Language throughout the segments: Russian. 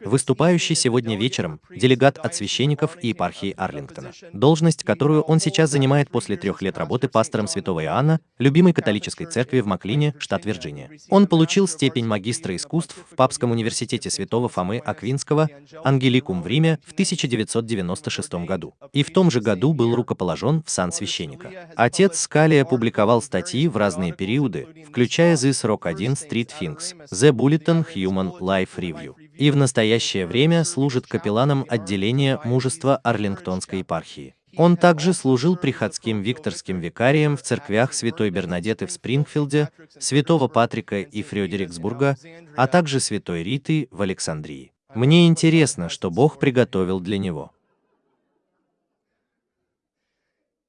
Выступающий сегодня вечером делегат от священников и епархии Арлингтона. Должность, которую он сейчас занимает после трех лет работы пастором Святого Иоанна, любимой католической церкви в Маклине, штат Вирджиния. Он получил степень магистра искусств в Папском университете Святого Фомы Аквинского, Ангеликум в Риме в 1996 году. И в том же году был рукоположен в сан священника. Отец Скалия публиковал статьи в разные периоды, включая This Rock 1 Street Things, The Bulletin Human Life Review и в настоящее время служит капелланом отделения мужества Арлингтонской епархии. Он также служил приходским викторским викарием в церквях Святой Бернадеты в Спрингфилде, Святого Патрика и Фрёдериксбурга, а также Святой Риты в Александрии. Мне интересно, что Бог приготовил для него.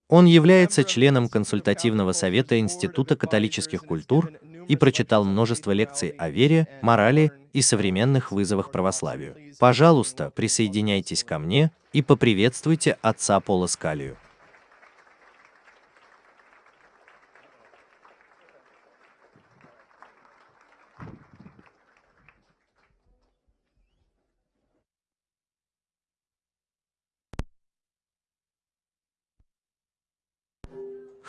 Он является членом консультативного совета Института католических культур и прочитал множество лекций о вере, морали и современных вызовах православию. Пожалуйста, присоединяйтесь ко мне и поприветствуйте отца Пола Скалию.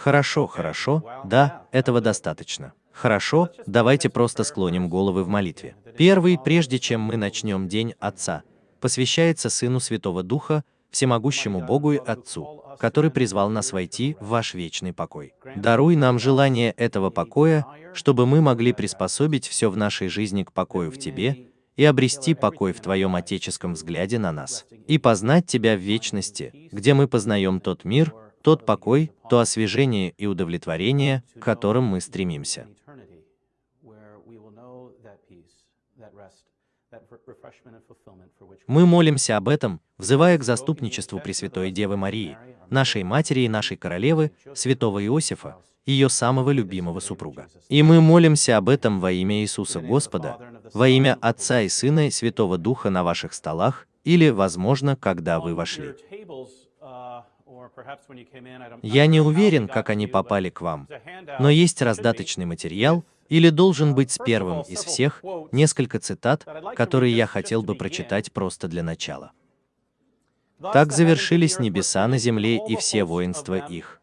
Хорошо, хорошо, да, этого достаточно. Хорошо, давайте просто склоним головы в молитве. Первый, прежде чем мы начнем День Отца, посвящается Сыну Святого Духа, всемогущему Богу и Отцу, который призвал нас войти в ваш вечный покой. Даруй нам желание этого покоя, чтобы мы могли приспособить все в нашей жизни к покою в Тебе и обрести покой в Твоем отеческом взгляде на нас, и познать Тебя в вечности, где мы познаем тот мир, тот покой, то освежение и удовлетворение, к которым мы стремимся. Мы молимся об этом, взывая к заступничеству Пресвятой Девы Марии, нашей матери и нашей королевы, святого Иосифа, ее самого любимого супруга. И мы молимся об этом во имя Иисуса Господа, во имя Отца и Сына и Святого Духа на ваших столах, или, возможно, когда вы вошли. Я не уверен, как они попали к вам, но есть раздаточный материал, или должен быть с первым из всех несколько цитат, которые я хотел бы прочитать просто для начала. Так завершились небеса на земле и все воинства их.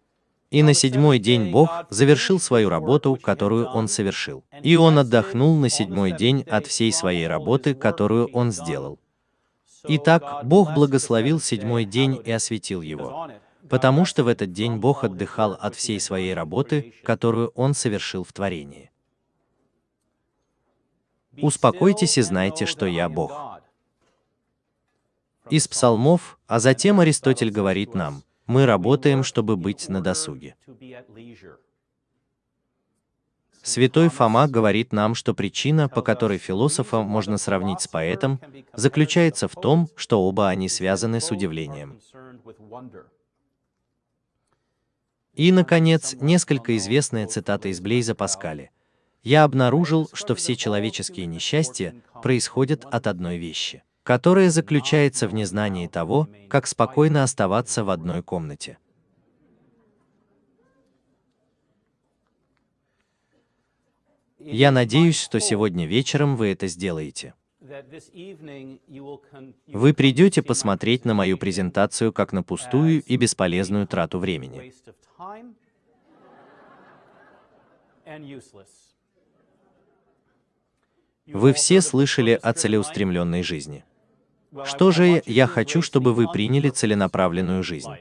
И на седьмой день Бог завершил свою работу, которую Он совершил. И Он отдохнул на седьмой день от всей своей работы, которую Он сделал. Итак, Бог благословил седьмой день и осветил его потому что в этот день Бог отдыхал от всей своей работы, которую Он совершил в творении. Успокойтесь и знайте, что я Бог. Из псалмов, а затем Аристотель говорит нам, мы работаем, чтобы быть на досуге. Святой Фома говорит нам, что причина, по которой философа можно сравнить с поэтом, заключается в том, что оба они связаны с удивлением. И, наконец, несколько известная цитата из Блейза Паскаля. «Я обнаружил, что все человеческие несчастья происходят от одной вещи, которая заключается в незнании того, как спокойно оставаться в одной комнате». Я надеюсь, что сегодня вечером вы это сделаете. Вы придете посмотреть на мою презентацию как на пустую и бесполезную трату времени. Вы все слышали о целеустремленной жизни. Что же я хочу, чтобы вы приняли целенаправленную жизнь?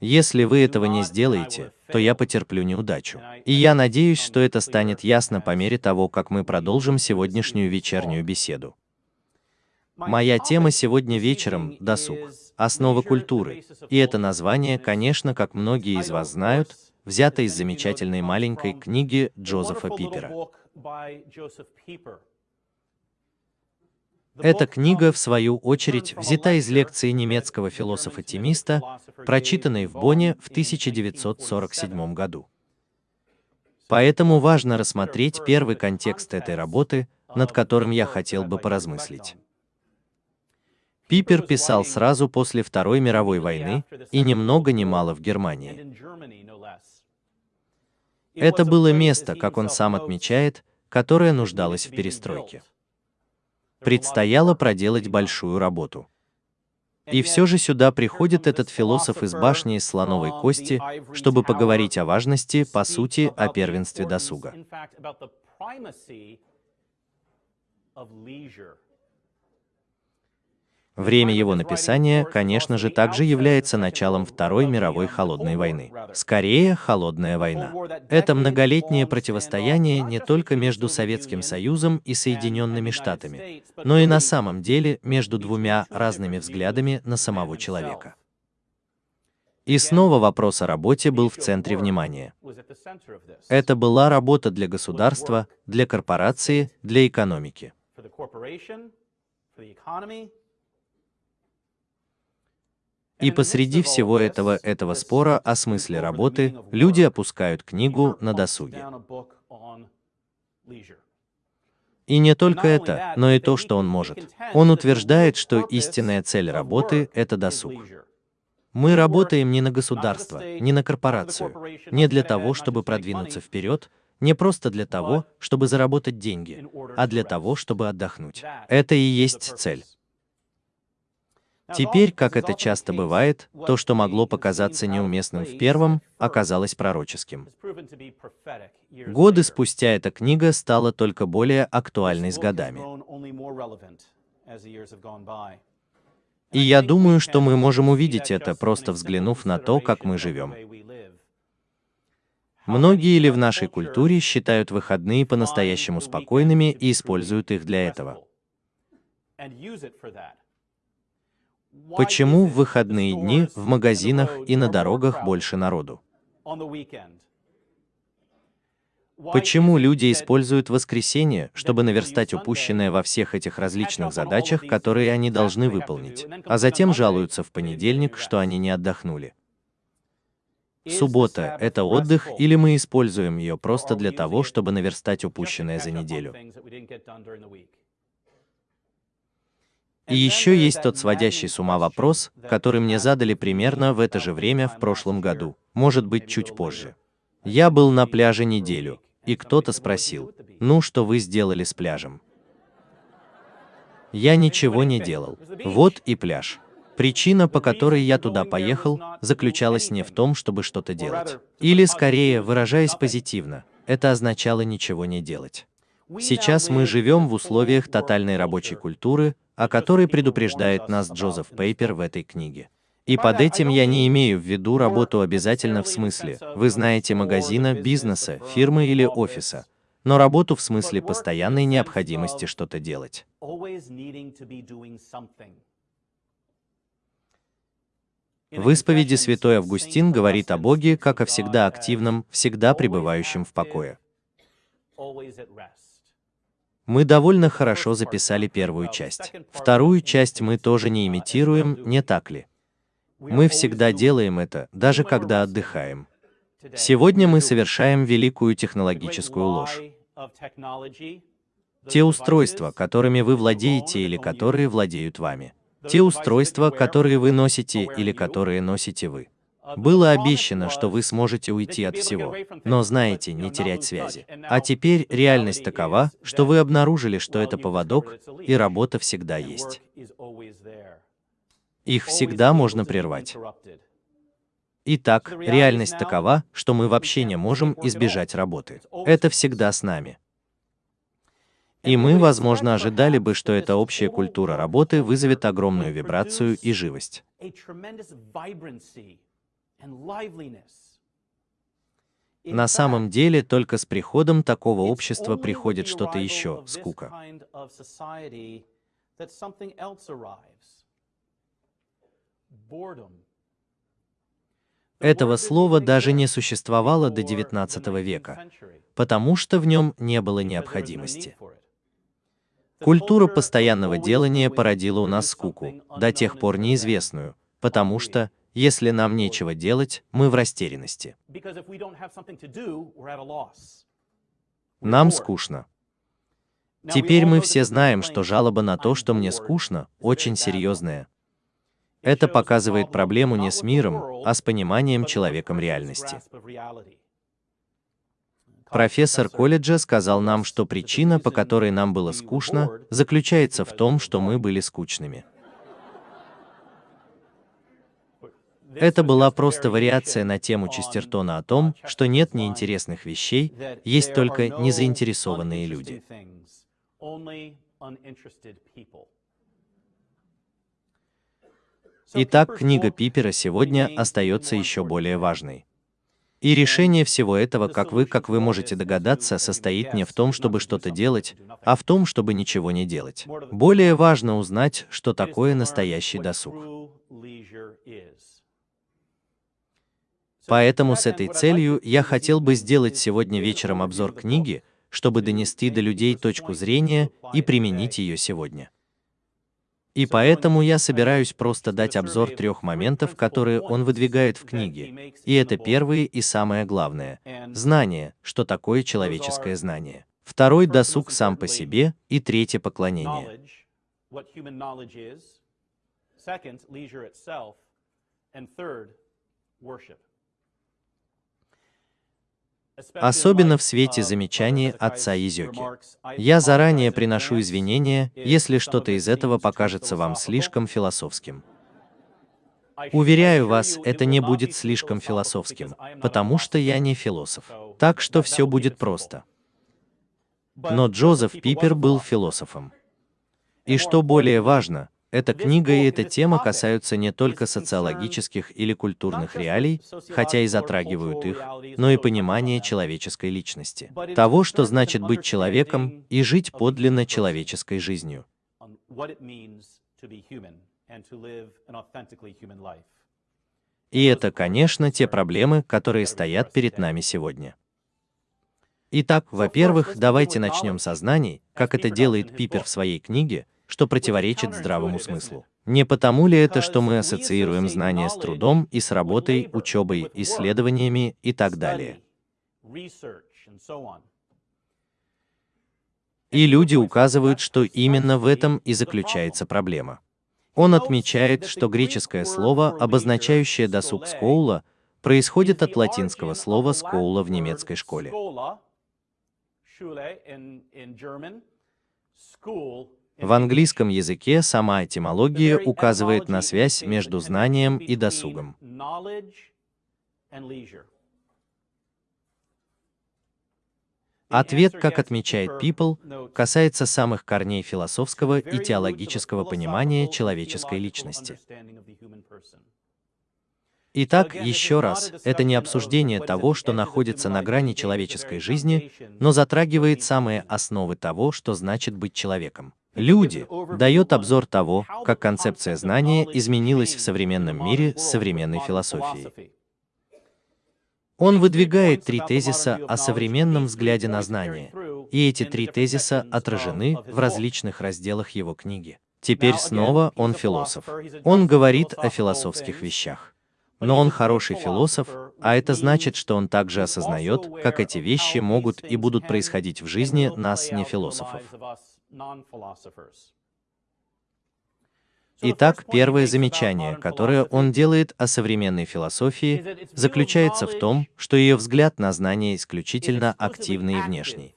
Если вы этого не сделаете, то я потерплю неудачу. И я надеюсь, что это станет ясно по мере того, как мы продолжим сегодняшнюю вечернюю беседу. Моя тема сегодня вечером — досуг, основа культуры. И это название, конечно, как многие из вас знают, взято из замечательной маленькой книги Джозефа Пипера. Эта книга, в свою очередь, взята из лекции немецкого философа-тимиста, прочитанной в Бонне в 1947 году. Поэтому важно рассмотреть первый контекст этой работы, над которым я хотел бы поразмыслить. Пипер писал сразу после Второй мировой войны и ни много ни мало в Германии. Это было место, как он сам отмечает, которое нуждалось в перестройке. Предстояло проделать большую работу. И все же сюда приходит этот философ из башни из слоновой кости, чтобы поговорить о важности, по сути, о первенстве досуга. Время его написания, конечно же, также является началом Второй мировой холодной войны. Скорее, холодная война. Это многолетнее противостояние не только между Советским Союзом и Соединенными Штатами, но и на самом деле между двумя разными взглядами на самого человека. И снова вопрос о работе был в центре внимания. Это была работа для государства, для корпорации, для экономики. И посреди всего этого, этого спора о смысле работы, люди опускают книгу на досуге. И не только это, но и то, что он может. Он утверждает, что истинная цель работы — это досуг. Мы работаем не на государство, не на корпорацию, не для того, чтобы продвинуться вперед, не просто для того, чтобы заработать деньги, а для того, чтобы отдохнуть. Это и есть цель. Теперь, как это часто бывает, то, что могло показаться неуместным в первом, оказалось пророческим. Годы спустя эта книга стала только более актуальной с годами. И я думаю, что мы можем увидеть это, просто взглянув на то, как мы живем. Многие ли в нашей культуре считают выходные по-настоящему спокойными и используют их для этого? Почему в выходные дни в магазинах и на дорогах больше народу? Почему люди используют воскресенье, чтобы наверстать упущенное во всех этих различных задачах, которые они должны выполнить, а затем жалуются в понедельник, что они не отдохнули? Суббота — это отдых, или мы используем ее просто для того, чтобы наверстать упущенное за неделю? И еще есть тот сводящий с ума вопрос, который мне задали примерно в это же время в прошлом году, может быть, чуть позже. Я был на пляже неделю, и кто-то спросил, ну что вы сделали с пляжем? Я ничего не делал. Вот и пляж. Причина, по которой я туда поехал, заключалась не в том, чтобы что-то делать. Или, скорее, выражаясь позитивно, это означало ничего не делать. Сейчас мы живем в условиях тотальной рабочей культуры, о которой предупреждает нас Джозеф Пейпер в этой книге. И под этим я не имею в виду работу обязательно в смысле, вы знаете, магазина, бизнеса, фирмы или офиса, но работу в смысле постоянной необходимости что-то делать. В исповеди святой Августин говорит о Боге как о всегда активном, всегда пребывающем в покое. Мы довольно хорошо записали первую часть. Вторую часть мы тоже не имитируем, не так ли? Мы всегда делаем это, даже когда отдыхаем. Сегодня мы совершаем великую технологическую ложь. Те устройства, которыми вы владеете или которые владеют вами. Те устройства, которые вы носите или которые носите вы. Было обещано, что вы сможете уйти от всего, но знаете, не терять связи. А теперь реальность такова, что вы обнаружили, что это поводок, и работа всегда есть. Их всегда можно прервать. Итак, реальность такова, что мы вообще не можем избежать работы. Это всегда с нами. И мы, возможно, ожидали бы, что эта общая культура работы вызовет огромную вибрацию и живость. На самом деле, только с приходом такого общества приходит что-то еще — скука. Этого слова даже не существовало до XIX века, потому что в нем не было необходимости. Культура постоянного делания породила у нас скуку, до тех пор неизвестную, потому что, если нам нечего делать, мы в растерянности. Нам скучно. Теперь мы все знаем, что жалоба на то, что мне скучно, очень серьезная. Это показывает проблему не с миром, а с пониманием человеком реальности. Профессор колледжа сказал нам, что причина, по которой нам было скучно, заключается в том, что мы были скучными. Это была просто вариация на тему Честертона о том, что нет неинтересных вещей, есть только незаинтересованные люди. Итак, книга Пипера сегодня остается еще более важной. И решение всего этого, как вы, как вы можете догадаться, состоит не в том, чтобы что-то делать, а в том, чтобы ничего не делать. Более важно узнать, что такое настоящий досуг. Поэтому с этой целью я хотел бы сделать сегодня вечером обзор книги, чтобы донести до людей точку зрения и применить ее сегодня. И поэтому я собираюсь просто дать обзор трех моментов, которые он выдвигает в книге. И это первое и самое главное — знание, что такое человеческое знание. Второй — досуг сам по себе, и третье — поклонение. Особенно в свете замечаний отца Изёки. Я заранее приношу извинения, если что-то из этого покажется вам слишком философским. Уверяю вас, это не будет слишком философским, потому что я не философ. Так что все будет просто. Но Джозеф Пипер был философом. И что более важно, эта книга и эта тема касаются не только социологических или культурных реалий, хотя и затрагивают их, но и понимания человеческой личности, того, что значит быть человеком и жить подлинно человеческой жизнью. И это, конечно, те проблемы, которые стоят перед нами сегодня. Итак, во-первых, давайте начнем со знаний, как это делает Пипер в своей книге, что противоречит здравому смыслу. Не потому ли это, что мы ассоциируем знания с трудом и с работой, учебой, исследованиями и так далее? И люди указывают, что именно в этом и заключается проблема. Он отмечает, что греческое слово, обозначающее досуг скоула, происходит от латинского слова скоула в немецкой школе. В английском языке сама этимология указывает на связь между знанием и досугом. Ответ, как отмечает People, касается самых корней философского и теологического понимания человеческой личности. Итак, еще раз, это не обсуждение того, что находится на грани человеческой жизни, но затрагивает самые основы того, что значит быть человеком. Люди дает обзор того, как концепция знания изменилась в современном мире с современной философией. Он выдвигает три тезиса о современном взгляде на знание, и эти три тезиса отражены в различных разделах его книги. Теперь снова он философ. Он говорит о философских вещах. Но он хороший философ, а это значит, что он также осознает, как эти вещи могут и будут происходить в жизни нас, не философов. Итак, первое замечание, которое он делает о современной философии, заключается в том, что ее взгляд на знание исключительно активный и внешний.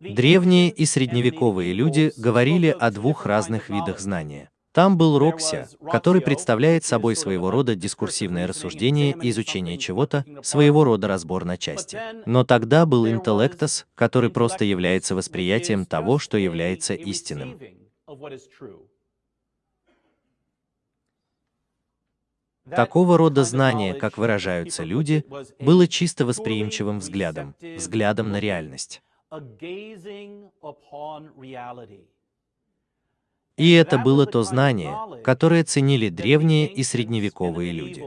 Древние и средневековые люди говорили о двух разных видах знания. Там был Рокся, который представляет собой своего рода дискурсивное рассуждение и изучение чего-то, своего рода разбор на части. Но тогда был интеллектос, который просто является восприятием того, что является истинным. Такого рода знание, как выражаются люди, было чисто восприимчивым взглядом, взглядом на реальность. И это было то знание, которое ценили древние и средневековые люди.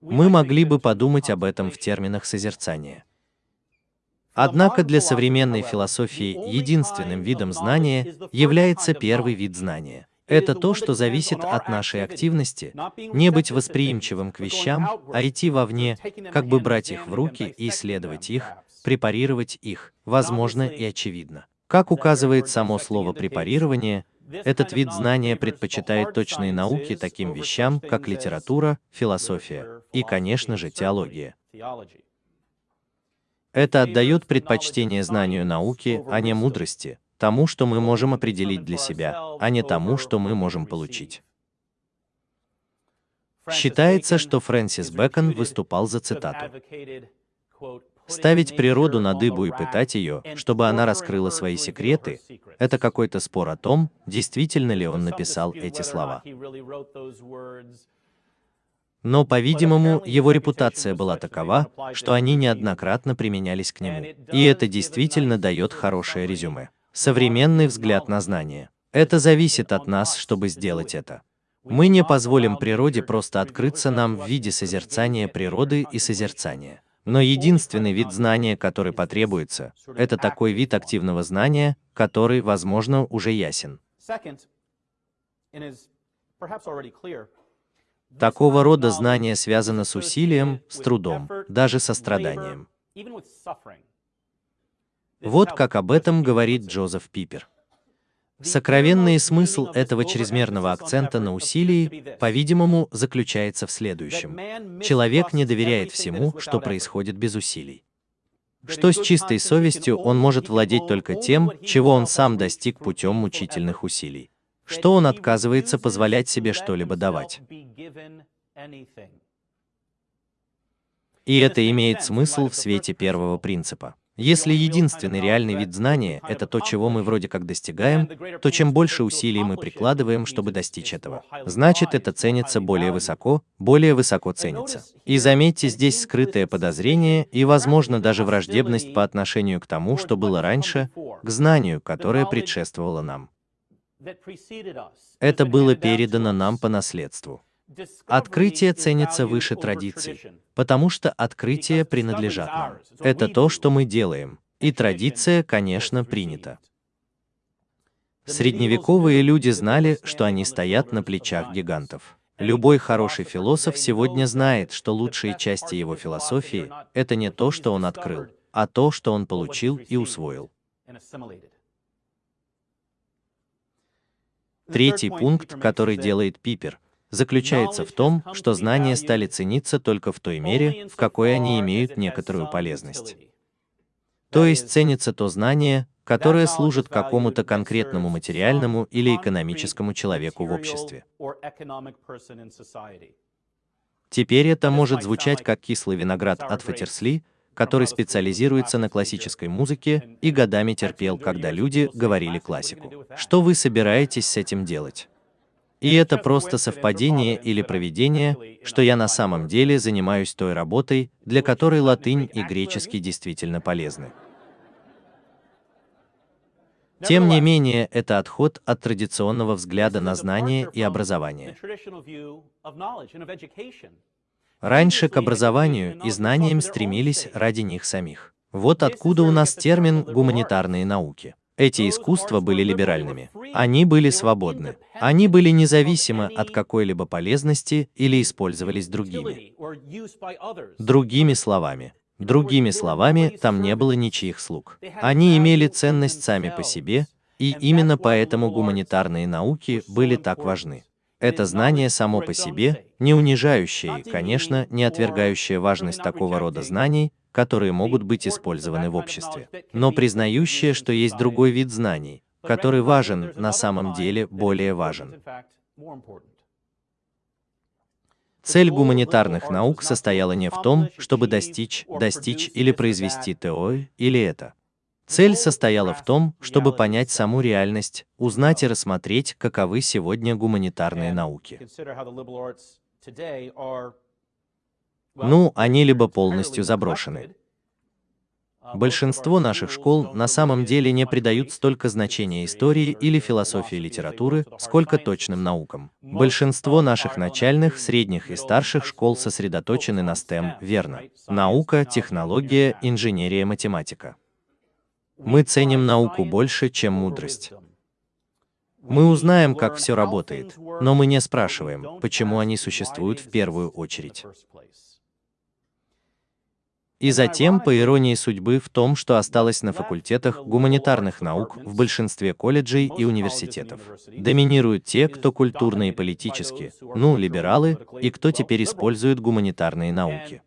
Мы могли бы подумать об этом в терминах созерцания. Однако для современной философии единственным видом знания является первый вид знания. Это то, что зависит от нашей активности, не быть восприимчивым к вещам, а идти вовне, как бы брать их в руки и исследовать их, препарировать их, возможно и очевидно. Как указывает само слово «препарирование», Этот вид знания предпочитает точные науки таким вещам, как литература, философия и, конечно же, теология. Это отдает предпочтение знанию науки, а не мудрости, тому, что мы можем определить для себя, а не тому, что мы можем получить. Считается, что Фрэнсис Бэкон выступал за цитату. Ставить природу на дыбу и пытать ее, чтобы она раскрыла свои секреты, это какой-то спор о том, действительно ли он написал эти слова. Но, по-видимому, его репутация была такова, что они неоднократно применялись к нему. И это действительно дает хорошее резюме. Современный взгляд на знание. Это зависит от нас, чтобы сделать это. Мы не позволим природе просто открыться нам в виде созерцания природы и созерцания. Но единственный вид знания, который потребуется, это такой вид активного знания, который, возможно, уже ясен. Такого рода знание связано с усилием, с трудом, даже со страданием. Вот как об этом говорит Джозеф Пипер. Сокровенный смысл этого чрезмерного акцента на усилии, по-видимому, заключается в следующем. Человек не доверяет всему, что происходит без усилий. Что с чистой совестью он может владеть только тем, чего он сам достиг путем мучительных усилий что он отказывается позволять себе что-либо давать. И это имеет смысл в свете первого принципа. Если единственный реальный вид знания — это то, чего мы вроде как достигаем, то чем больше усилий мы прикладываем, чтобы достичь этого, значит, это ценится более высоко, более высоко ценится. И заметьте здесь скрытое подозрение и, возможно, даже враждебность по отношению к тому, что было раньше, к знанию, которое предшествовало нам. Это было передано нам по наследству. Открытие ценится выше традиций, потому что открытия принадлежат нам. Это то, что мы делаем, и традиция, конечно, принята. Средневековые люди знали, что они стоят на плечах гигантов. Любой хороший философ сегодня знает, что лучшие части его философии — это не то, что он открыл, а то, что он получил и усвоил. Третий пункт, который делает Пипер, заключается в том, что знания стали цениться только в той мере, в какой они имеют некоторую полезность. То есть ценится то знание, которое служит какому-то конкретному материальному или экономическому человеку в обществе. Теперь это может звучать как кислый виноград от Фатерсли, который специализируется на классической музыке и годами терпел, когда люди говорили классику. Что вы собираетесь с этим делать? И это просто совпадение или проведение, что я на самом деле занимаюсь той работой, для которой латынь и греческий действительно полезны. Тем не менее, это отход от традиционного взгляда на знание и образование. Раньше к образованию и знаниям стремились ради них самих. Вот откуда у нас термин «гуманитарные науки». Эти искусства были либеральными. Они были свободны. Они были независимы от какой-либо полезности или использовались другими. Другими словами, другими словами, там не было ничьих слуг. Они имели ценность сами по себе, и именно поэтому гуманитарные науки были так важны. Это знание само по себе, не унижающее и, конечно, не отвергающее важность такого рода знаний, которые могут быть использованы в обществе, но признающее, что есть другой вид знаний, который важен, на самом деле более важен. Цель гуманитарных наук состояла не в том, чтобы достичь, достичь или произвести то или это. Цель состояла в том, чтобы понять саму реальность, узнать и рассмотреть, каковы сегодня гуманитарные науки. Ну, они либо полностью заброшены. Большинство наших школ на самом деле не придают столько значения истории или философии литературы, сколько точным наукам. Большинство наших начальных, средних и старших школ сосредоточены на STEM, верно. Наука, технология, инженерия, математика. Мы ценим науку больше, чем мудрость. Мы узнаем, как все работает, но мы не спрашиваем, почему они существуют в первую очередь. И затем, по иронии судьбы, в том, что осталось на факультетах гуманитарных наук в большинстве колледжей и университетов. Доминируют те, кто культурно и политически, ну, либералы, и кто теперь использует гуманитарные науки.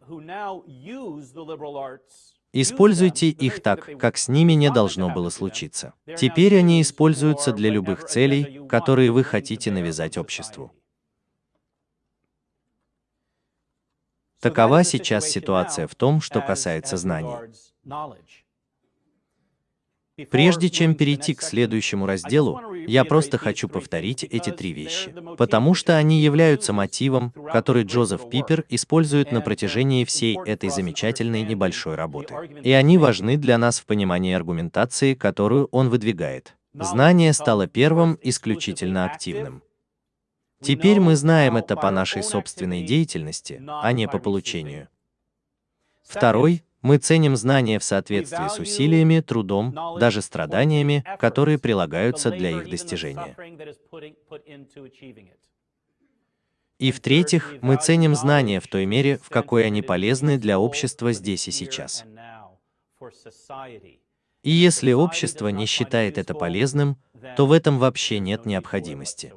Используйте их так, как с ними не должно было случиться. Теперь они используются для любых целей, которые вы хотите навязать обществу. Такова сейчас ситуация в том, что касается знаний. Прежде чем перейти к следующему разделу, я просто хочу повторить эти три вещи, потому что они являются мотивом, который Джозеф Пипер использует на протяжении всей этой замечательной небольшой работы. И они важны для нас в понимании аргументации, которую он выдвигает. Знание стало первым исключительно активным. Теперь мы знаем это по нашей собственной деятельности, а не по получению. Второй, мы ценим знания в соответствии с усилиями, трудом, даже страданиями, которые прилагаются для их достижения. И в-третьих, мы ценим знания в той мере, в какой они полезны для общества здесь и сейчас. И если общество не считает это полезным, то в этом вообще нет необходимости.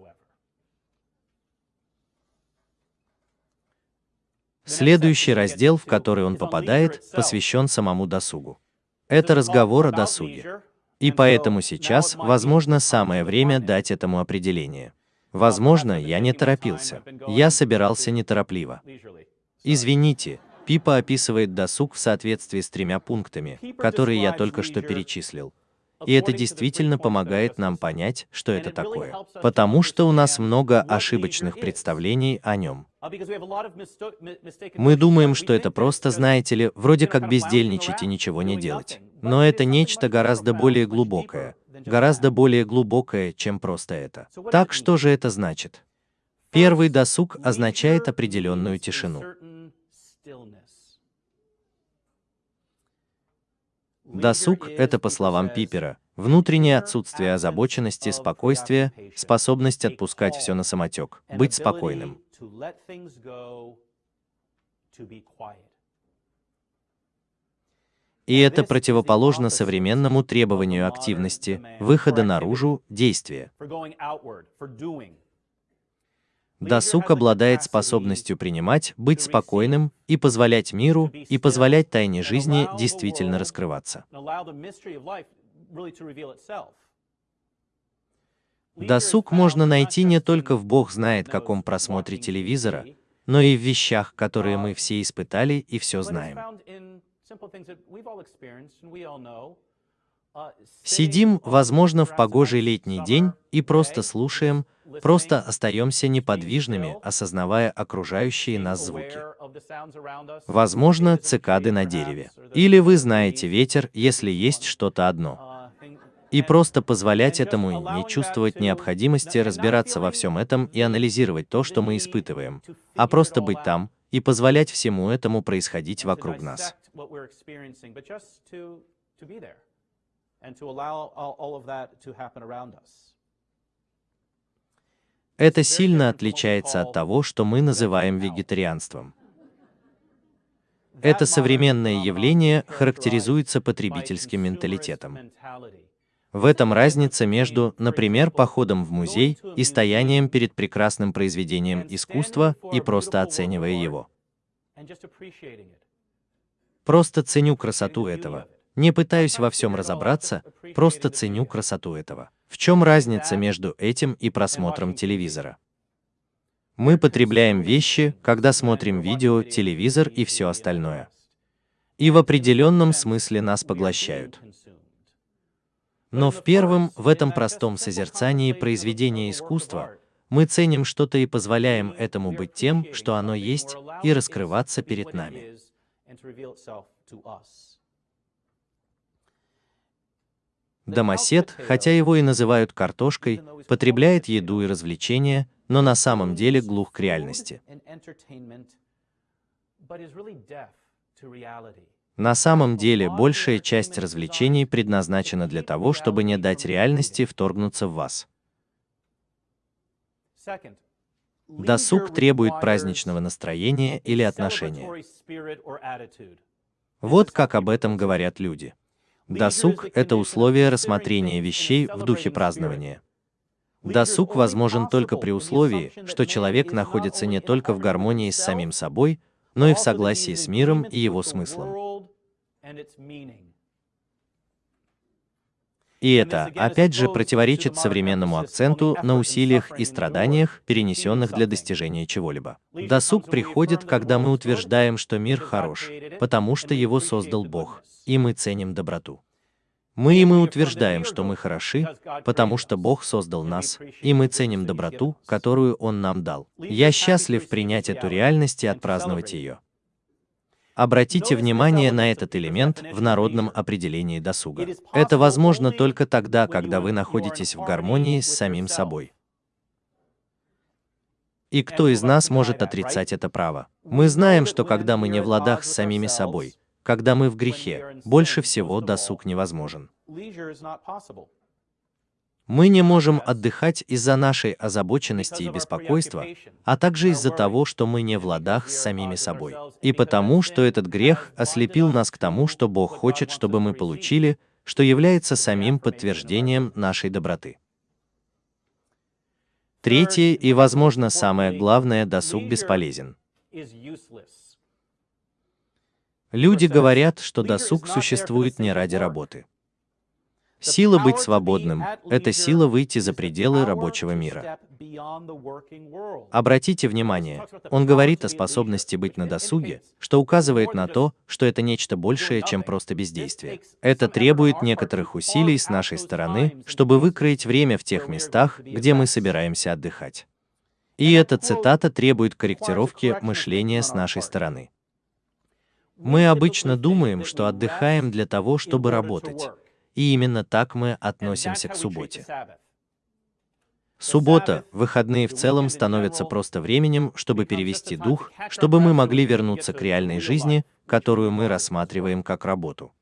Следующий раздел, в который он попадает, посвящен самому досугу. Это разговор о досуге. И поэтому сейчас, возможно, самое время дать этому определение. Возможно, я не торопился. Я собирался неторопливо. Извините, Пипа описывает досуг в соответствии с тремя пунктами, которые я только что перечислил. И это действительно помогает нам понять, что это такое. Потому что у нас много ошибочных представлений о нем. Мы думаем, что это просто, знаете ли, вроде как бездельничать и ничего не делать. Но это нечто гораздо более глубокое. Гораздо более глубокое, чем просто это. Так что же это значит? Первый досуг означает определенную тишину. Досуг — это, по словам Пипера, внутреннее отсутствие озабоченности, спокойствия, способность отпускать все на самотек, быть спокойным. И это противоположно современному требованию активности, выхода наружу, действия. Досуг обладает способностью принимать, быть спокойным и позволять миру и позволять тайне жизни действительно раскрываться. Досуг можно найти не только в Бог знает каком просмотре телевизора, но и в вещах, которые мы все испытали и все знаем. Сидим, возможно, в погожий летний день и просто слушаем, просто остаемся неподвижными, осознавая окружающие нас звуки. Возможно, цикады на дереве. Или вы знаете ветер, если есть что-то одно. И просто позволять этому и не чувствовать необходимости разбираться во всем этом и анализировать то, что мы испытываем, а просто быть там и позволять всему этому происходить вокруг нас. Это сильно отличается от того, что мы называем вегетарианством. Это современное явление характеризуется потребительским менталитетом. В этом разница между, например, походом в музей и стоянием перед прекрасным произведением искусства и просто оценивая его. Просто ценю красоту этого. Не пытаюсь во всем разобраться, просто ценю красоту этого. В чем разница между этим и просмотром телевизора? Мы потребляем вещи, когда смотрим видео, телевизор и все остальное. И в определенном смысле нас поглощают. Но в первом, в этом простом созерцании произведения искусства, мы ценим что-то и позволяем этому быть тем, что оно есть, и раскрываться перед нами. Домосед, хотя его и называют картошкой, потребляет еду и развлечения, но на самом деле глух к реальности. На самом деле, большая часть развлечений предназначена для того, чтобы не дать реальности вторгнуться в вас. Досуг требует праздничного настроения или отношения. Вот как об этом говорят люди. Досуг — это условие рассмотрения вещей в духе празднования. Досуг возможен только при условии, что человек находится не только в гармонии с самим собой, но и в согласии с миром и его смыслом. И это, опять же, противоречит современному акценту на усилиях и страданиях, перенесенных для достижения чего-либо. Досуг приходит, когда мы утверждаем, что мир хорош, потому что его создал Бог, и мы ценим доброту. Мы и мы утверждаем, что мы хороши, потому что Бог создал нас, и мы ценим доброту, которую Он нам дал. Я счастлив принять эту реальность и отпраздновать ее. Обратите внимание на этот элемент в народном определении досуга. Это возможно только тогда, когда вы находитесь в гармонии с самим собой. И кто из нас может отрицать это право? Мы знаем, что когда мы не в ладах с самими собой, когда мы в грехе, больше всего досуг невозможен. Мы не можем отдыхать из-за нашей озабоченности и беспокойства, а также из-за того, что мы не в ладах с самими собой. И потому, что этот грех ослепил нас к тому, что Бог хочет, чтобы мы получили, что является самим подтверждением нашей доброты. Третье и, возможно, самое главное, досуг бесполезен. Люди говорят, что досуг существует не ради работы. Сила быть свободным — это сила выйти за пределы рабочего мира. Обратите внимание, он говорит о способности быть на досуге, что указывает на то, что это нечто большее, чем просто бездействие. Это требует некоторых усилий с нашей стороны, чтобы выкроить время в тех местах, где мы собираемся отдыхать. И эта цитата требует корректировки мышления с нашей стороны. Мы обычно думаем, что отдыхаем для того, чтобы работать. И именно так мы относимся к субботе. Суббота, выходные в целом становятся просто временем, чтобы перевести дух, чтобы мы могли вернуться к реальной жизни, которую мы рассматриваем как работу.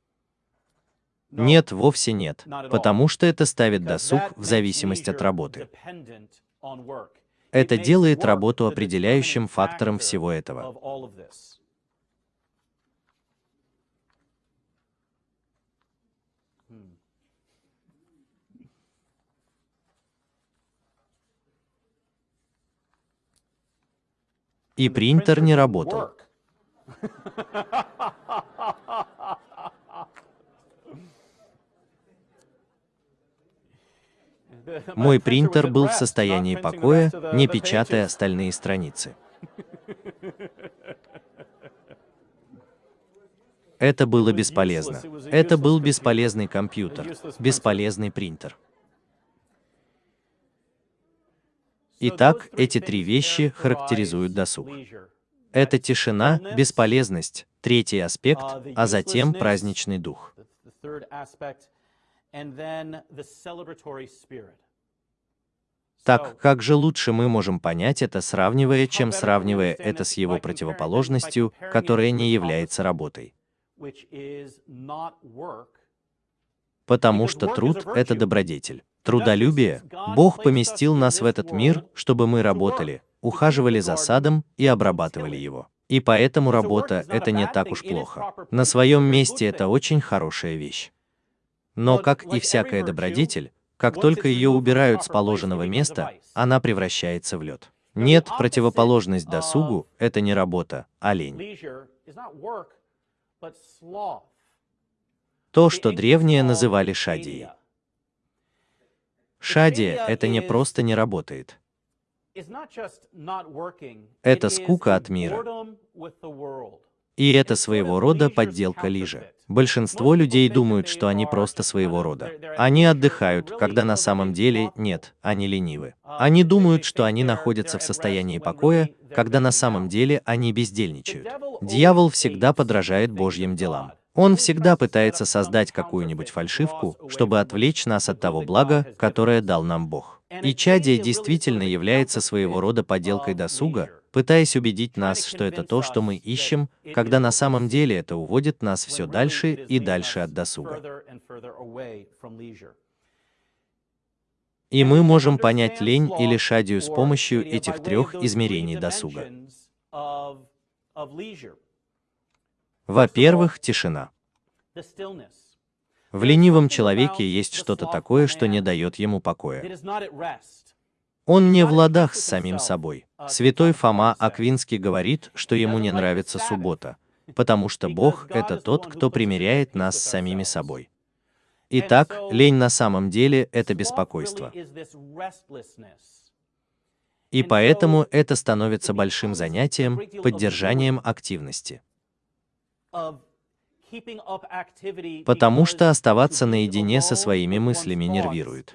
Нет, вовсе нет, потому что это ставит досуг в зависимость от работы. Это делает работу определяющим фактором всего этого. И принтер не работал. Мой принтер был в состоянии покоя, не печатая остальные страницы. Это было бесполезно. Это был бесполезный компьютер, бесполезный принтер. Итак, эти три вещи характеризуют досуг. Это тишина, бесполезность, третий аспект, а затем праздничный дух. Так, как же лучше мы можем понять это, сравнивая, чем сравнивая это с его противоположностью, которая не является работой? Потому что труд — это добродетель. Трудолюбие. Бог поместил нас в этот мир, чтобы мы работали, ухаживали за садом и обрабатывали его. И поэтому работа — это не так уж плохо. На своем месте это очень хорошая вещь. Но, как и всякая добродетель, как только ее убирают с положенного места, она превращается в лед. Нет, противоположность досугу — это не работа, а лень. То, что древние называли шадией. Шадия — это не просто не работает. Это скука от мира. И это своего рода подделка лижи. Большинство людей думают, что они просто своего рода. Они отдыхают, когда на самом деле нет, они ленивы. Они думают, что они находятся в состоянии покоя, когда на самом деле они бездельничают. Дьявол всегда подражает Божьим делам. Он всегда пытается создать какую-нибудь фальшивку, чтобы отвлечь нас от того блага, которое дал нам Бог. И чадие действительно является своего рода подделкой досуга, пытаясь убедить нас, что это то, что мы ищем, когда на самом деле это уводит нас все дальше и дальше от досуга. И мы можем понять лень или шадию с помощью этих трех измерений досуга. Во-первых, тишина. В ленивом человеке есть что-то такое, что не дает ему покоя. Он не в ладах с самим собой. Святой Фома Аквинский говорит, что ему не нравится суббота, потому что Бог — это тот, кто примиряет нас с самими собой. Итак, лень на самом деле — это беспокойство. И поэтому это становится большим занятием, поддержанием активности. Потому что оставаться наедине со своими мыслями нервирует.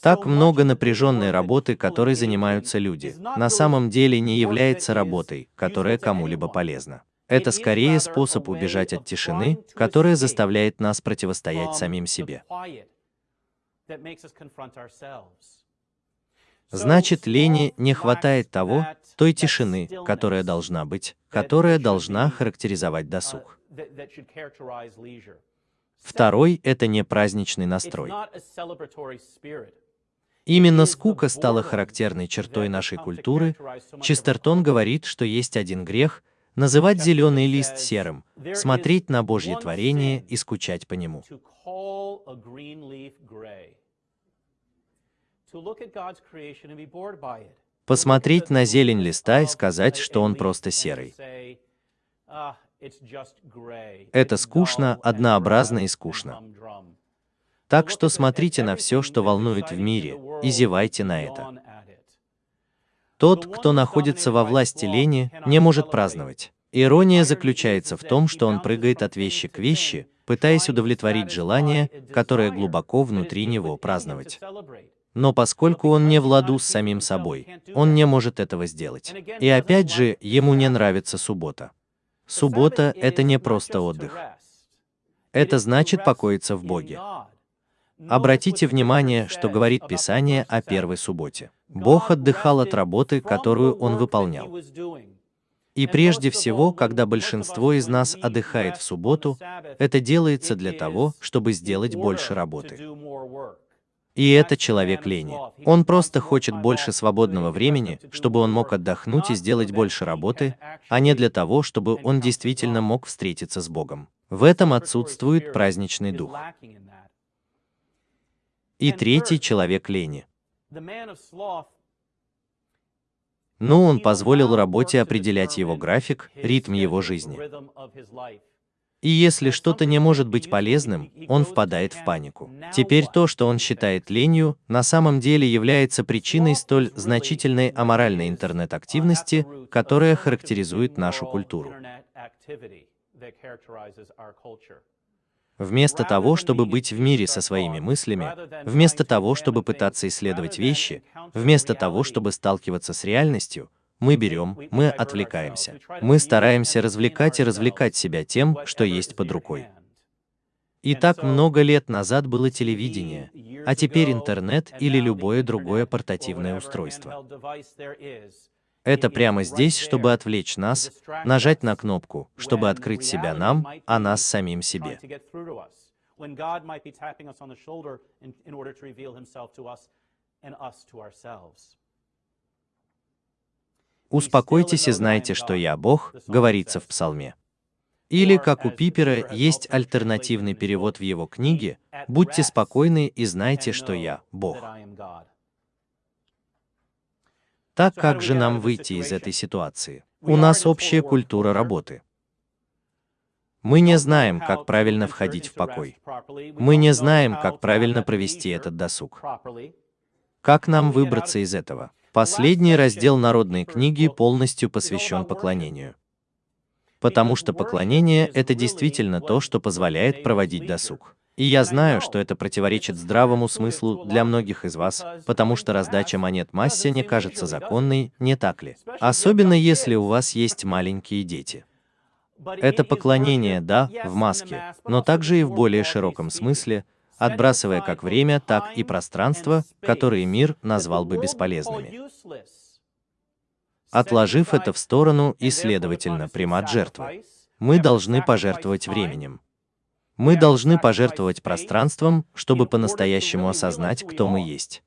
Так много напряженной работы, которой занимаются люди, на самом деле не является работой, которая кому-либо полезна. Это скорее способ убежать от тишины, которая заставляет нас противостоять самим себе. Значит, лени не хватает того, той тишины, которая должна быть, которая должна характеризовать досуг. Второй — это не праздничный настрой. Именно скука стала характерной чертой нашей культуры. Честертон говорит, что есть один грех — называть зеленый лист серым, смотреть на Божье творение и скучать по нему. Посмотреть на зелень листа и сказать, что он просто серый. Это скучно, однообразно и скучно. Так что смотрите на все, что волнует в мире, и зевайте на это. Тот, кто находится во власти лени, не может праздновать. Ирония заключается в том, что он прыгает от вещи к вещи, пытаясь удовлетворить желание, которое глубоко внутри него праздновать. Но поскольку он не в ладу с самим собой, он не может этого сделать. И опять же, ему не нравится суббота. Суббота — это не просто отдых. Это значит покоиться в Боге. Обратите внимание, что говорит Писание о первой субботе. Бог отдыхал от работы, которую Он выполнял. И прежде всего, когда большинство из нас отдыхает в субботу, это делается для того, чтобы сделать больше работы. И это человек лени. Он просто хочет больше свободного времени, чтобы он мог отдохнуть и сделать больше работы, а не для того, чтобы он действительно мог встретиться с Богом. В этом отсутствует праздничный дух. И третий человек лени. Но он позволил работе определять его график, ритм его жизни. И если что-то не может быть полезным, он впадает в панику. Теперь то, что он считает ленью, на самом деле является причиной столь значительной аморальной интернет-активности, которая характеризует нашу культуру. Вместо того, чтобы быть в мире со своими мыслями, вместо того, чтобы пытаться исследовать вещи, вместо того, чтобы сталкиваться с реальностью, мы берем, мы отвлекаемся. Мы стараемся развлекать и развлекать себя тем, что есть под рукой. И так много лет назад было телевидение, а теперь интернет или любое другое портативное устройство. Это прямо здесь, чтобы отвлечь нас, нажать на кнопку, чтобы открыть себя нам, а нас самим себе. Успокойтесь и знайте, что я Бог, говорится в Псалме. Или, как у Пипера, есть альтернативный перевод в его книге «Будьте спокойны и знайте, что я Бог». Так как же нам выйти из этой ситуации? У нас общая культура работы. Мы не знаем, как правильно входить в покой. Мы не знаем, как правильно провести этот досуг. Как нам выбраться из этого? Последний раздел народной книги полностью посвящен поклонению. Потому что поклонение — это действительно то, что позволяет проводить досуг. И я знаю, что это противоречит здравому смыслу для многих из вас, потому что раздача монет массе не кажется законной, не так ли? Особенно если у вас есть маленькие дети. Это поклонение, да, в маске, но также и в более широком смысле, отбрасывая как время, так и пространство, которые мир назвал бы бесполезными. Отложив это в сторону и, следовательно, примат жертвы, мы должны пожертвовать временем. Мы должны пожертвовать пространством, чтобы по-настоящему осознать, кто мы есть.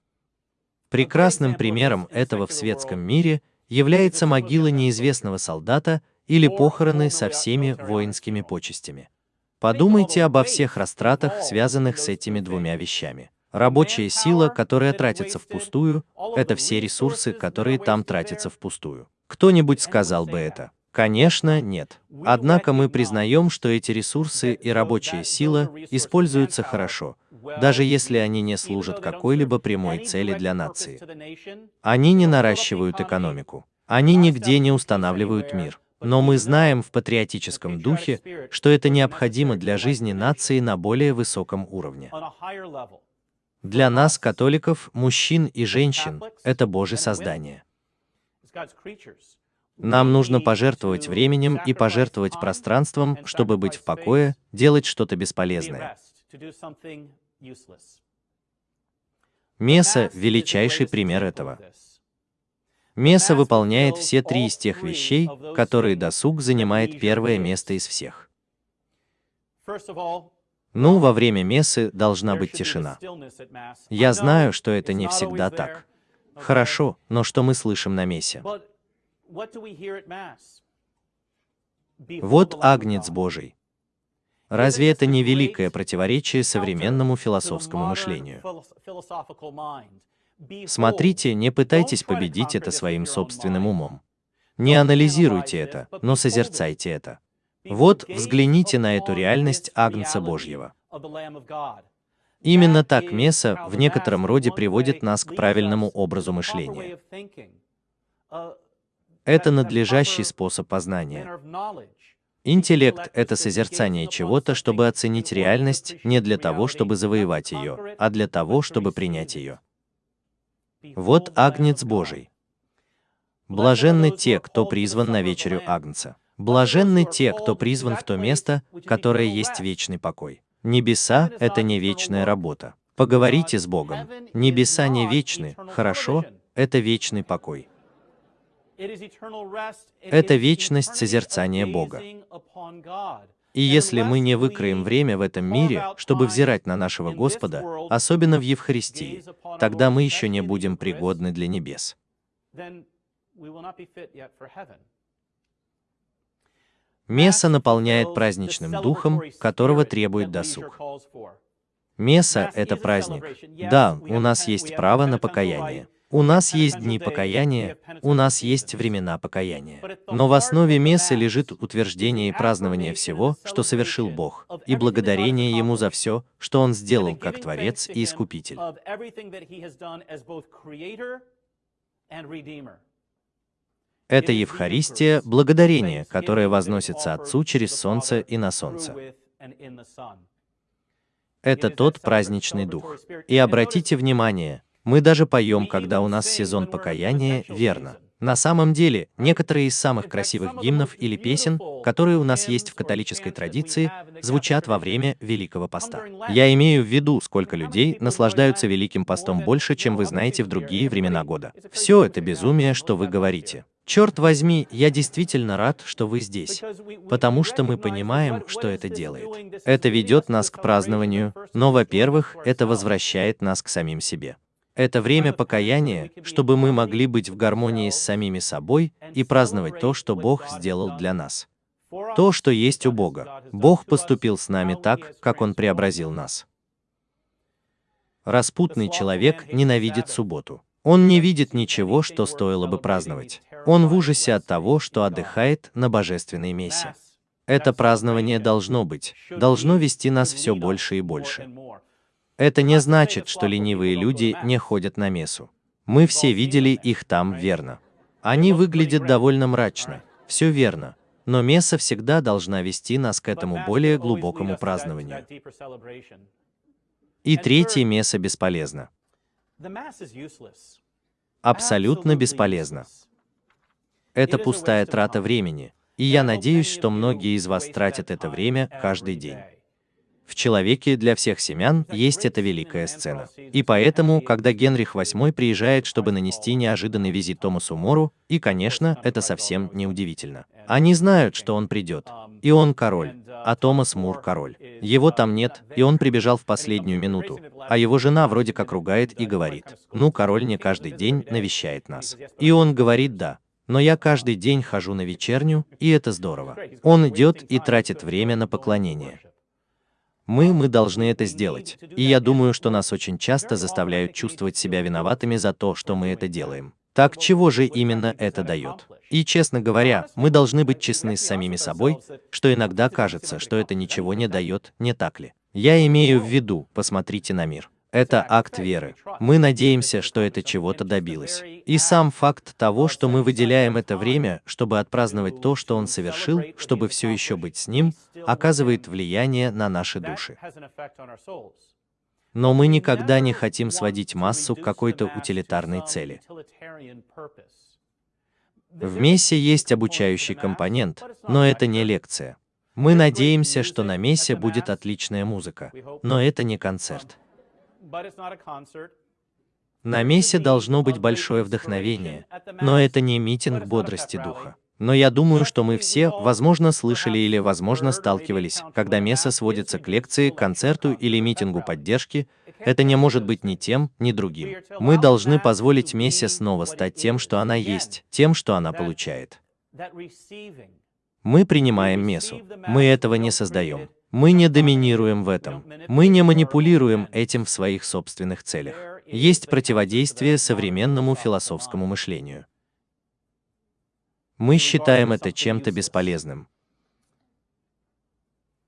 Прекрасным примером этого в светском мире является могила неизвестного солдата, или похороны со всеми воинскими почестями. Подумайте обо всех растратах, связанных с этими двумя вещами. Рабочая сила, которая тратится впустую, это все ресурсы, которые там тратятся впустую. Кто-нибудь сказал бы это? Конечно, нет. Однако мы признаем, что эти ресурсы и рабочая сила используются хорошо, даже если они не служат какой-либо прямой цели для нации. Они не наращивают экономику. Они нигде не устанавливают мир. Но мы знаем в патриотическом духе, что это необходимо для жизни нации на более высоком уровне. Для нас, католиков, мужчин и женщин, это Божье создание. Нам нужно пожертвовать временем и пожертвовать пространством, чтобы быть в покое, делать что-то бесполезное. Меса — величайший пример этого. Меса выполняет все три из тех вещей, которые досуг занимает первое место из всех. Ну, во время мессы должна быть тишина. Я знаю, что это не всегда так. Хорошо, но что мы слышим на мессе? Вот Агнец Божий. Разве это не великое противоречие современному философскому мышлению? Смотрите, не пытайтесь победить это своим собственным умом. Не анализируйте это, но созерцайте это. Вот, взгляните на эту реальность Агнца Божьего. Именно так Меса в некотором роде приводит нас к правильному образу мышления. Это надлежащий способ познания. Интеллект — это созерцание чего-то, чтобы оценить реальность не для того, чтобы завоевать ее, а для того, чтобы принять ее. Вот Агнец Божий. Блаженны те, кто призван на вечерю Агнца. Блаженны те, кто призван в то место, которое есть вечный покой. Небеса — это не вечная работа. Поговорите с Богом. Небеса не вечны, хорошо, это вечный покой. Это вечность созерцания Бога. И если мы не выкроем время в этом мире, чтобы взирать на нашего Господа, особенно в Евхаристии, тогда мы еще не будем пригодны для небес. Меса наполняет праздничным духом, которого требует досуг. Меса — это праздник. Да, у нас есть право на покаяние. У нас есть дни покаяния, у нас есть времена покаяния. Но в основе мессы лежит утверждение и празднование всего, что совершил Бог, и благодарение Ему за все, что Он сделал как Творец и Искупитель. Это Евхаристия, благодарение, которое возносится Отцу через солнце и на солнце. Это тот праздничный дух. И обратите внимание, мы даже поем, когда у нас сезон покаяния, верно. На самом деле, некоторые из самых красивых гимнов или песен, которые у нас есть в католической традиции, звучат во время Великого Поста. Я имею в виду, сколько людей наслаждаются Великим Постом больше, чем вы знаете в другие времена года. Все это безумие, что вы говорите. Черт возьми, я действительно рад, что вы здесь, потому что мы понимаем, что это делает. Это ведет нас к празднованию, но, во-первых, это возвращает нас к самим себе. Это время покаяния, чтобы мы могли быть в гармонии с самими собой и праздновать то, что Бог сделал для нас. То, что есть у Бога. Бог поступил с нами так, как Он преобразил нас. Распутный человек ненавидит субботу. Он не видит ничего, что стоило бы праздновать. Он в ужасе от того, что отдыхает на божественной мессе. Это празднование должно быть, должно вести нас все больше и больше. Это не значит, что ленивые люди не ходят на мессу. Мы все видели их там верно. Они выглядят довольно мрачно. Все верно. Но месса всегда должна вести нас к этому более глубокому празднованию. И третье месса бесполезно. Абсолютно бесполезно. Это пустая трата времени, и я надеюсь, что многие из вас тратят это время каждый день. В «Человеке для всех семян» есть эта великая сцена. И поэтому, когда Генрих VIII приезжает, чтобы нанести неожиданный визит Томасу Мору, и, конечно, это совсем не удивительно. Они знают, что он придет. И он король, а Томас Мур король. Его там нет, и он прибежал в последнюю минуту. А его жена вроде как ругает и говорит, ну, король не каждый день навещает нас. И он говорит «да». Но я каждый день хожу на вечерню, и это здорово. Он идет и тратит время на поклонение. Мы, мы должны это сделать. И я думаю, что нас очень часто заставляют чувствовать себя виноватыми за то, что мы это делаем. Так чего же именно это дает? И, честно говоря, мы должны быть честны с самими собой, что иногда кажется, что это ничего не дает, не так ли? Я имею в виду, посмотрите на мир. Это акт веры. Мы надеемся, что это чего-то добилось. И сам факт того, что мы выделяем это время, чтобы отпраздновать то, что он совершил, чтобы все еще быть с ним, оказывает влияние на наши души. Но мы никогда не хотим сводить массу к какой-то утилитарной цели. В мессе есть обучающий компонент, но это не лекция. Мы надеемся, что на мессе будет отличная музыка, но это не концерт. На мессе должно быть большое вдохновение, но это не митинг бодрости духа. Но я думаю, что мы все, возможно, слышали или, возможно, сталкивались, когда месса сводится к лекции, концерту или митингу поддержки, это не может быть ни тем, ни другим. Мы должны позволить мессе снова стать тем, что она есть, тем, что она получает. Мы принимаем мессу. Мы этого не создаем. Мы не доминируем в этом. Мы не манипулируем этим в своих собственных целях. Есть противодействие современному философскому мышлению. Мы считаем это чем-то бесполезным.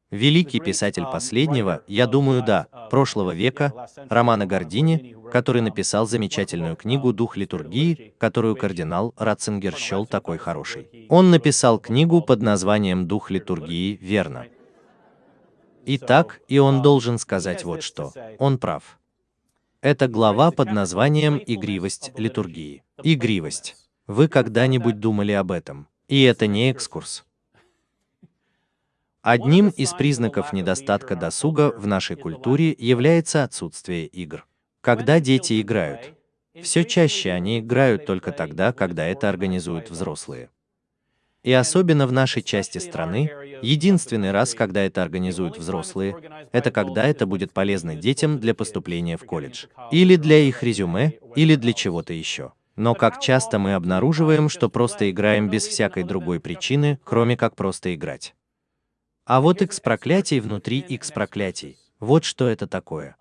Великий писатель последнего, я думаю, да, прошлого века, Романа Гордини, который написал замечательную книгу «Дух литургии», которую кардинал Ратцингер счел такой хорошей. Он написал книгу под названием «Дух литургии», верно. Итак, и он должен сказать вот что. Он прав. Это глава под названием «Игривость литургии». Игривость. Вы когда-нибудь думали об этом? И это не экскурс. Одним из признаков недостатка досуга в нашей культуре является отсутствие игр. Когда дети играют, все чаще они играют только тогда, когда это организуют взрослые. И особенно в нашей части страны, единственный раз, когда это организуют взрослые, это когда это будет полезно детям для поступления в колледж, или для их резюме, или для чего-то еще. Но как часто мы обнаруживаем, что просто играем без всякой другой причины, кроме как просто играть. А вот X проклятий внутри X проклятий. Вот что это такое.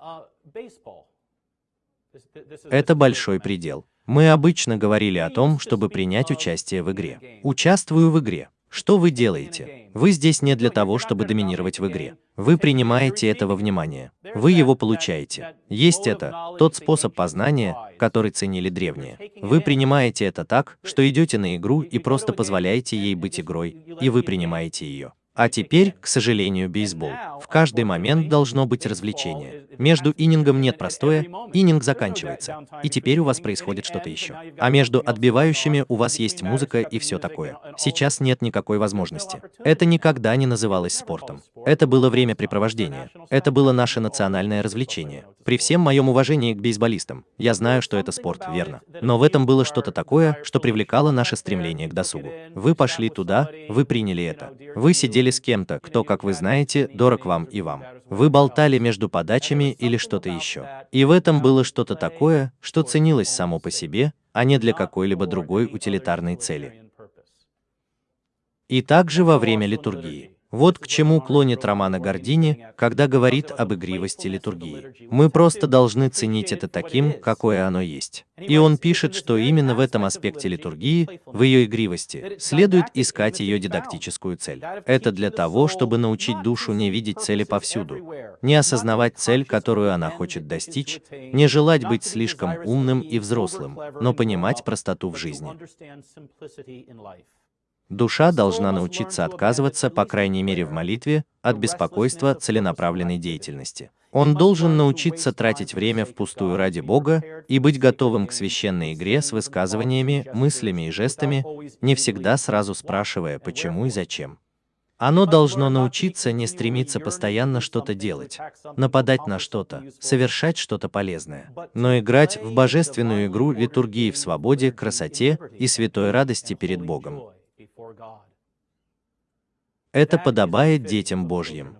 Это большой предел. Мы обычно говорили о том, чтобы принять участие в игре. Участвую в игре. Что вы делаете? Вы здесь не для того, чтобы доминировать в игре. Вы принимаете этого внимания. Вы его получаете. Есть это, тот способ познания, который ценили древние. Вы принимаете это так, что идете на игру и просто позволяете ей быть игрой, и вы принимаете ее. А теперь, к сожалению, бейсбол. В каждый момент должно быть развлечение. Между иннингом нет простое, иннинг заканчивается, и теперь у вас происходит что-то еще. А между отбивающими у вас есть музыка и все такое. Сейчас нет никакой возможности. Это никогда не называлось спортом. Это было времяпрепровождение. Это было наше национальное развлечение. При всем моем уважении к бейсболистам, я знаю, что это спорт, верно. Но в этом было что-то такое, что привлекало наше стремление к досугу. Вы пошли туда, вы приняли это. Вы сидели сидели с кем-то, кто, как вы знаете, дорог вам и вам. Вы болтали между подачами или что-то еще. И в этом было что-то такое, что ценилось само по себе, а не для какой-либо другой утилитарной цели. И также во время литургии. Вот к чему клонит Романа Гордини, когда говорит об игривости литургии. Мы просто должны ценить это таким, какое оно есть. И он пишет, что именно в этом аспекте литургии, в ее игривости, следует искать ее дидактическую цель. Это для того, чтобы научить душу не видеть цели повсюду, не осознавать цель, которую она хочет достичь, не желать быть слишком умным и взрослым, но понимать простоту в жизни. Душа должна научиться отказываться, по крайней мере в молитве, от беспокойства целенаправленной деятельности. Он должен научиться тратить время впустую ради Бога и быть готовым к священной игре с высказываниями, мыслями и жестами, не всегда сразу спрашивая, почему и зачем. Оно должно научиться не стремиться постоянно что-то делать, нападать на что-то, совершать что-то полезное, но играть в божественную игру литургии в свободе, красоте и святой радости перед Богом. Это подобает детям Божьим.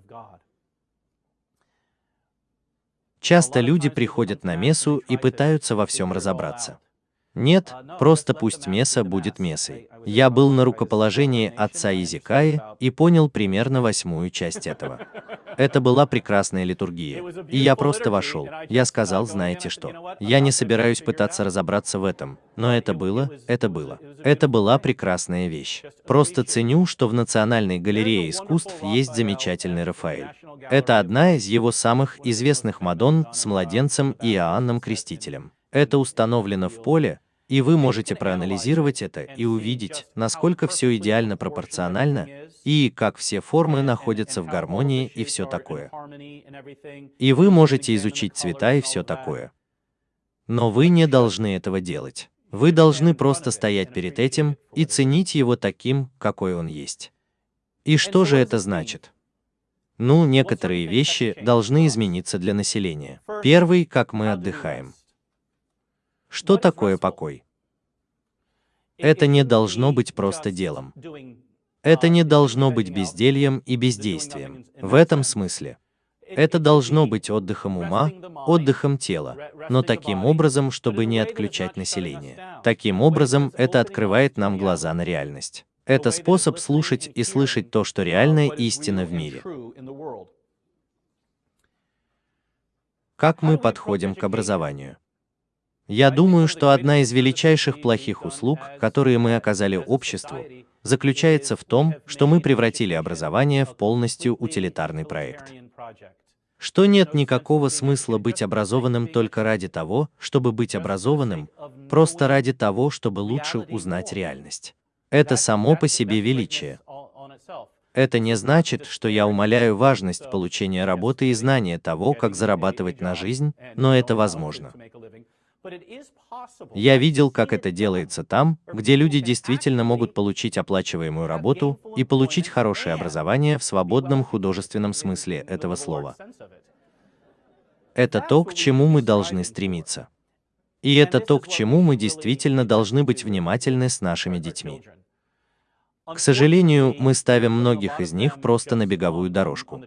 Часто люди приходят на мессу и пытаются во всем разобраться. Нет, просто пусть меса будет месой. Я был на рукоположении отца Изикаи и понял примерно восьмую часть этого. Это была прекрасная литургия. И я просто вошел. Я сказал, знаете что, я не собираюсь пытаться разобраться в этом, но это было, это было. Это была прекрасная вещь. Просто ценю, что в Национальной галерее искусств есть замечательный Рафаэль. Это одна из его самых известных Мадонн с младенцем Иоанном Крестителем. Это установлено в поле, и вы можете проанализировать это и увидеть, насколько все идеально пропорционально, и как все формы находятся в гармонии и все такое. И вы можете изучить цвета и все такое. Но вы не должны этого делать. Вы должны просто стоять перед этим и ценить его таким, какой он есть. И что же это значит? Ну, некоторые вещи должны измениться для населения. Первый, как мы отдыхаем. Что такое покой? Это не должно быть просто делом. Это не должно быть бездельем и бездействием. В этом смысле. Это должно быть отдыхом ума, отдыхом тела, но таким образом, чтобы не отключать население. Таким образом, это открывает нам глаза на реальность. Это способ слушать и слышать то, что реальная истина в мире. Как мы подходим к образованию? Я думаю, что одна из величайших плохих услуг, которые мы оказали обществу, заключается в том, что мы превратили образование в полностью утилитарный проект. Что нет никакого смысла быть образованным только ради того, чтобы быть образованным, просто ради того, чтобы лучше узнать реальность. Это само по себе величие. Это не значит, что я умаляю важность получения работы и знания того, как зарабатывать на жизнь, но это возможно. Я видел, как это делается там, где люди действительно могут получить оплачиваемую работу и получить хорошее образование в свободном художественном смысле этого слова. Это то, к чему мы должны стремиться. И это то, к чему мы действительно должны быть внимательны с нашими детьми. К сожалению, мы ставим многих из них просто на беговую дорожку.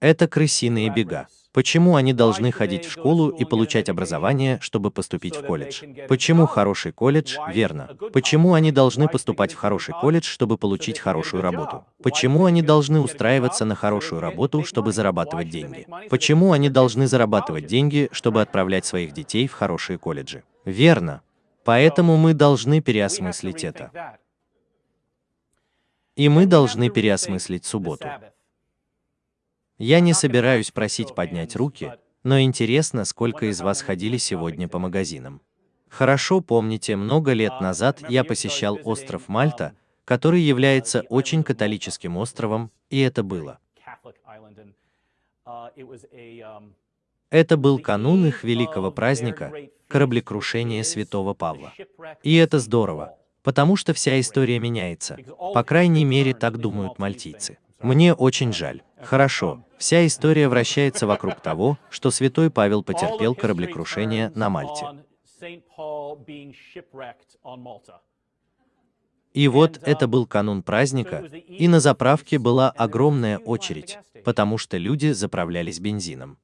Это крысиные бега. Почему они должны ходить в школу и получать образование, чтобы поступить в колледж? Почему хороший колледж? Верно. Почему они должны поступать в хороший колледж, чтобы получить хорошую работу? Почему они должны устраиваться на хорошую работу, чтобы зарабатывать деньги? Почему они должны зарабатывать деньги, чтобы отправлять своих детей в хорошие колледжи? Верно. Поэтому мы должны переосмыслить это. И мы должны переосмыслить субботу. Я не собираюсь просить поднять руки, но интересно, сколько из вас ходили сегодня по магазинам. Хорошо помните, много лет назад я посещал остров Мальта, который является очень католическим островом, и это было. Это был канун их великого праздника, кораблекрушения святого Павла. И это здорово, потому что вся история меняется. По крайней мере, так думают мальтийцы. Мне очень жаль. Хорошо, вся история вращается вокруг того, что святой Павел потерпел кораблекрушение на Мальте. И вот это был канун праздника, и на заправке была огромная очередь, потому что люди заправлялись бензином.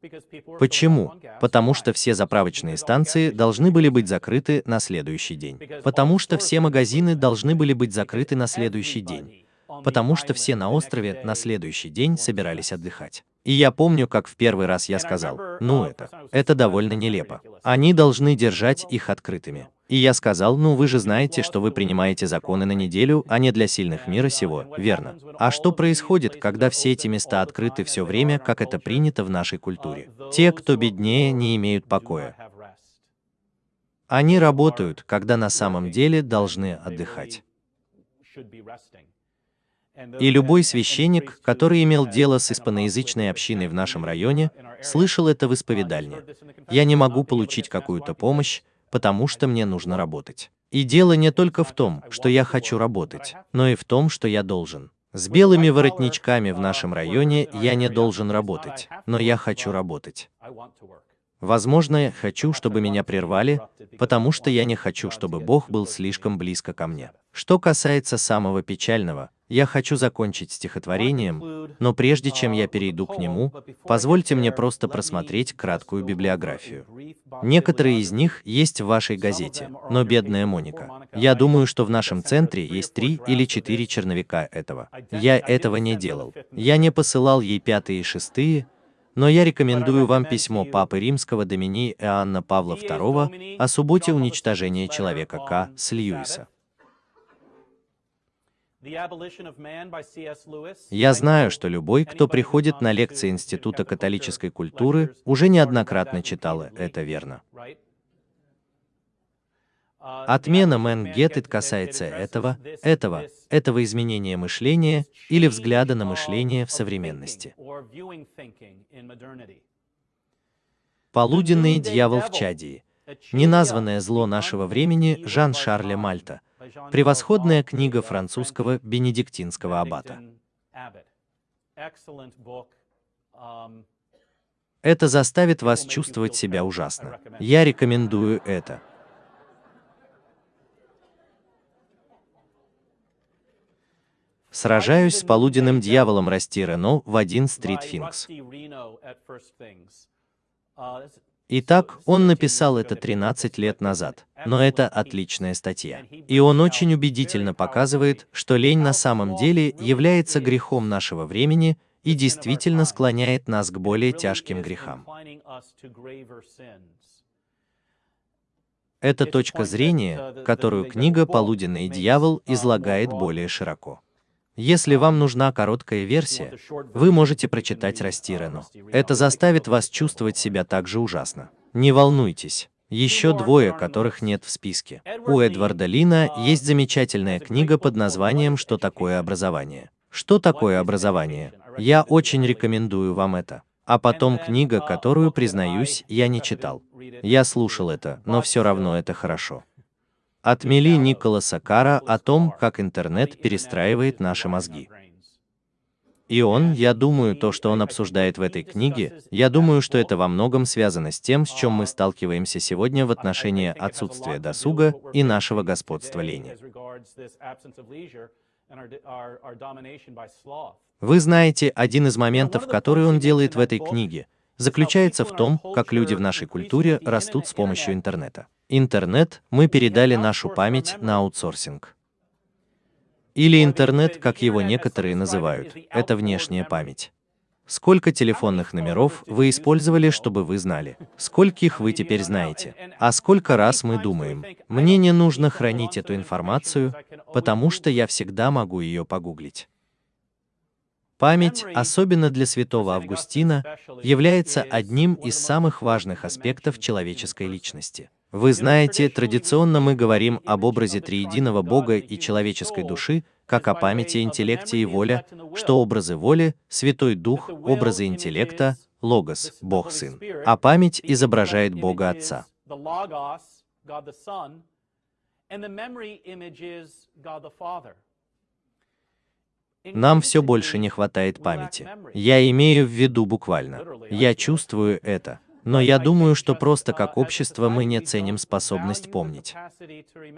Почему? Потому что все заправочные станции должны были быть закрыты на следующий день. Потому что все магазины должны были быть закрыты на следующий день потому что все на острове на следующий день собирались отдыхать. И я помню, как в первый раз я сказал, ну это, это довольно нелепо. Они должны держать их открытыми. И я сказал, ну вы же знаете, что вы принимаете законы на неделю, а не для сильных мира сего, верно? А что происходит, когда все эти места открыты все время, как это принято в нашей культуре? Те, кто беднее, не имеют покоя. Они работают, когда на самом деле должны отдыхать. И любой священник, который имел дело с испаноязычной общиной в нашем районе, слышал это в исповедальне. Я не могу получить какую-то помощь, потому что мне нужно работать. И дело не только в том, что я хочу работать, но и в том, что я должен. С белыми воротничками в нашем районе я не должен работать, но я хочу работать. Возможно, я хочу, чтобы меня прервали, потому что я не хочу, чтобы Бог был слишком близко ко мне. Что касается самого печального, Я хочу закончить стихотворением, но прежде чем я перейду к нему, позвольте мне просто просмотреть краткую библиографию. Некоторые из них есть в вашей газете, но бедная Моника. Я думаю, что в нашем центре есть три или четыре черновика этого. Я этого не делал. Я не посылал ей пятые и шестые, но я рекомендую вам письмо Папы Римского Домини Иоанна Павла II о субботе уничтожения человека К. с Льюиса. Я знаю, что любой, кто приходит на лекции Института католической культуры, уже неоднократно читал это верно. Отмена Man касается этого, этого, этого изменения мышления или взгляда на мышление в современности. Полуденный дьявол в Чадии. Неназванное зло нашего времени Жан-Шарля Мальта. Превосходная книга французского бенедиктинского аббата. Это заставит вас чувствовать себя ужасно. Я рекомендую это. Сражаюсь с полуденным дьяволом Расти Рено в один Стрит Финкс. Итак, он написал это 13 лет назад, но это отличная статья. И он очень убедительно показывает, что лень на самом деле является грехом нашего времени и действительно склоняет нас к более тяжким грехам. Это точка зрения, которую книга «Полуденный дьявол» излагает более широко. Если вам нужна короткая версия, вы можете прочитать Растирану. Это заставит вас чувствовать себя так же ужасно. Не волнуйтесь. Еще двое, которых нет в списке. У Эдварда Лина есть замечательная книга под названием «Что такое образование?». Что такое образование? Я очень рекомендую вам это. А потом книга, которую, признаюсь, я не читал. Я слушал это, но все равно это хорошо. Отмели Николаса Кара о том, как интернет перестраивает наши мозги. И он, я думаю, то, что он обсуждает в этой книге, я думаю, что это во многом связано с тем, с чем мы сталкиваемся сегодня в отношении отсутствия досуга и нашего господства лени. Вы знаете, один из моментов, который он делает в этой книге, заключается в том, как люди в нашей культуре растут с помощью интернета. Интернет мы передали нашу память на аутсорсинг. Или интернет, как его некоторые называют, это внешняя память. Сколько телефонных номеров вы использовали, чтобы вы знали? Скольких вы теперь знаете? А сколько раз мы думаем, мне не нужно хранить эту информацию, потому что я всегда могу ее погуглить. Память, особенно для святого Августина, является одним из самых важных аспектов человеческой личности. Вы знаете, традиционно мы говорим об образе триединого Бога и человеческой души, как о памяти, интеллекте и воле, что образы воли, Святой Дух, образы интеллекта, Логос, Бог Сын, а память изображает Бога Отца. Нам все больше не хватает памяти. Я имею в виду буквально. Я чувствую это. Но я думаю, что просто как общество мы не ценим способность помнить.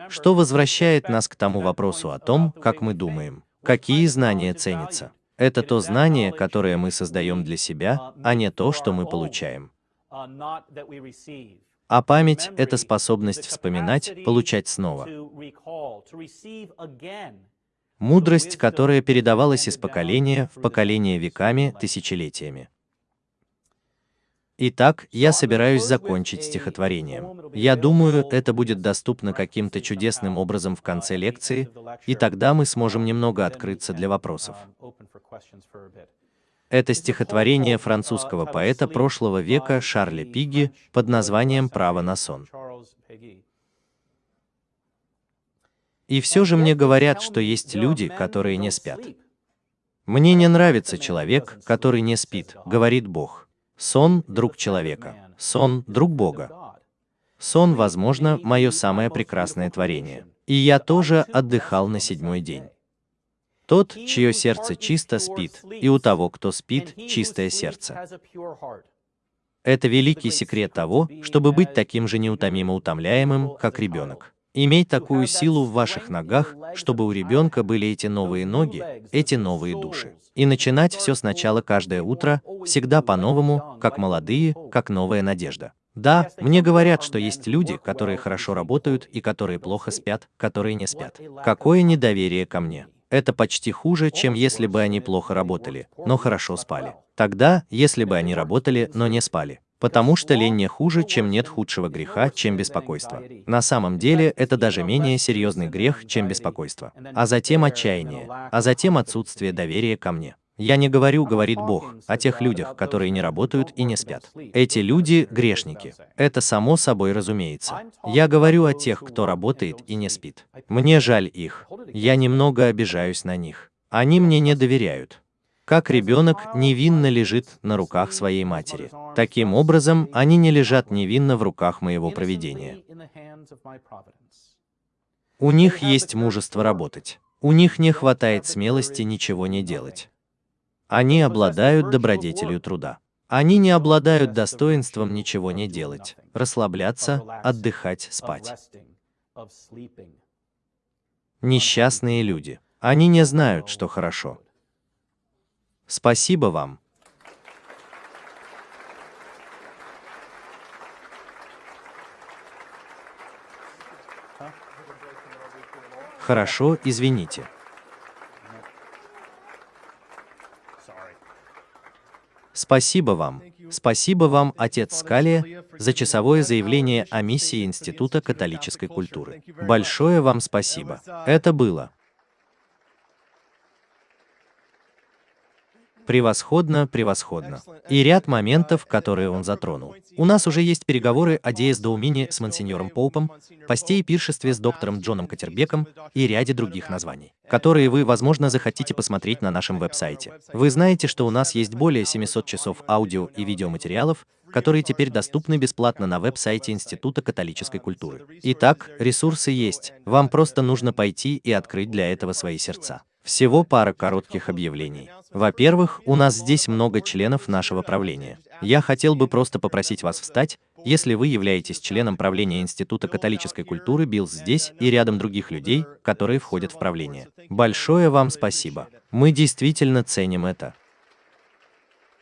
Что возвращает нас к тому вопросу о том, как мы думаем. Какие знания ценятся? Это то знание, которое мы создаем для себя, а не то, что мы получаем. А память — это способность вспоминать, получать снова. Мудрость, которая передавалась из поколения в поколение веками, тысячелетиями. Итак, я собираюсь закончить стихотворением. Я думаю, это будет доступно каким-то чудесным образом в конце лекции, и тогда мы сможем немного открыться для вопросов. Это стихотворение французского поэта прошлого века Шарля Пиги под названием «Право на сон». И все же мне говорят, что есть люди, которые не спят. Мне не нравится человек, который не спит, говорит Бог. Сон — друг человека. Сон — друг Бога. Сон, возможно, мое самое прекрасное творение. И я тоже отдыхал на седьмой день. Тот, чье сердце чисто, спит, и у того, кто спит, чистое сердце. Это великий секрет того, чтобы быть таким же неутомимо утомляемым, как ребенок. Иметь такую силу в ваших ногах, чтобы у ребенка были эти новые ноги, эти новые души. И начинать все сначала каждое утро, всегда по-новому, как молодые, как новая надежда. Да, мне говорят, что есть люди, которые хорошо работают и которые плохо спят, которые не спят. Какое недоверие ко мне. Это почти хуже, чем если бы они плохо работали, но хорошо спали. Тогда, если бы они работали, но не спали. Потому что лень не хуже, чем нет худшего греха, чем беспокойство. На самом деле, это даже менее серьезный грех, чем беспокойство. А затем отчаяние, а затем отсутствие доверия ко мне. Я не говорю, говорит Бог, о тех людях, которые не работают и не спят. Эти люди – грешники. Это само собой разумеется. Я говорю о тех, кто работает и не спит. Мне жаль их. Я немного обижаюсь на них. Они мне не доверяют как ребенок невинно лежит на руках своей матери. Таким образом, они не лежат невинно в руках моего проведения. У них есть мужество работать. У них не хватает смелости ничего не делать. Они обладают добродетелью труда. Они не обладают достоинством ничего не делать, расслабляться, отдыхать, спать. Несчастные люди. Они не знают, что хорошо. Спасибо вам. Хорошо, извините. Спасибо вам. Спасибо вам, отец Скалия, за часовое заявление о миссии Института католической культуры. Большое вам спасибо. Это было. Превосходно, превосходно. И ряд моментов, которые он затронул. У нас уже есть переговоры о Диэс Доумине с монсеньором Поупом, посте и пиршестве с доктором Джоном Катербеком и ряде других названий, которые вы, возможно, захотите посмотреть на нашем веб-сайте. Вы знаете, что у нас есть более 700 часов аудио и видеоматериалов, которые теперь доступны бесплатно на веб-сайте Института католической культуры. Итак, ресурсы есть, вам просто нужно пойти и открыть для этого свои сердца. Всего пара коротких объявлений. Во-первых, у нас здесь много членов нашего правления. Я хотел бы просто попросить вас встать, если вы являетесь членом правления Института католической культуры Билл здесь и рядом других людей, которые входят в правление. Большое вам спасибо. Мы действительно ценим это.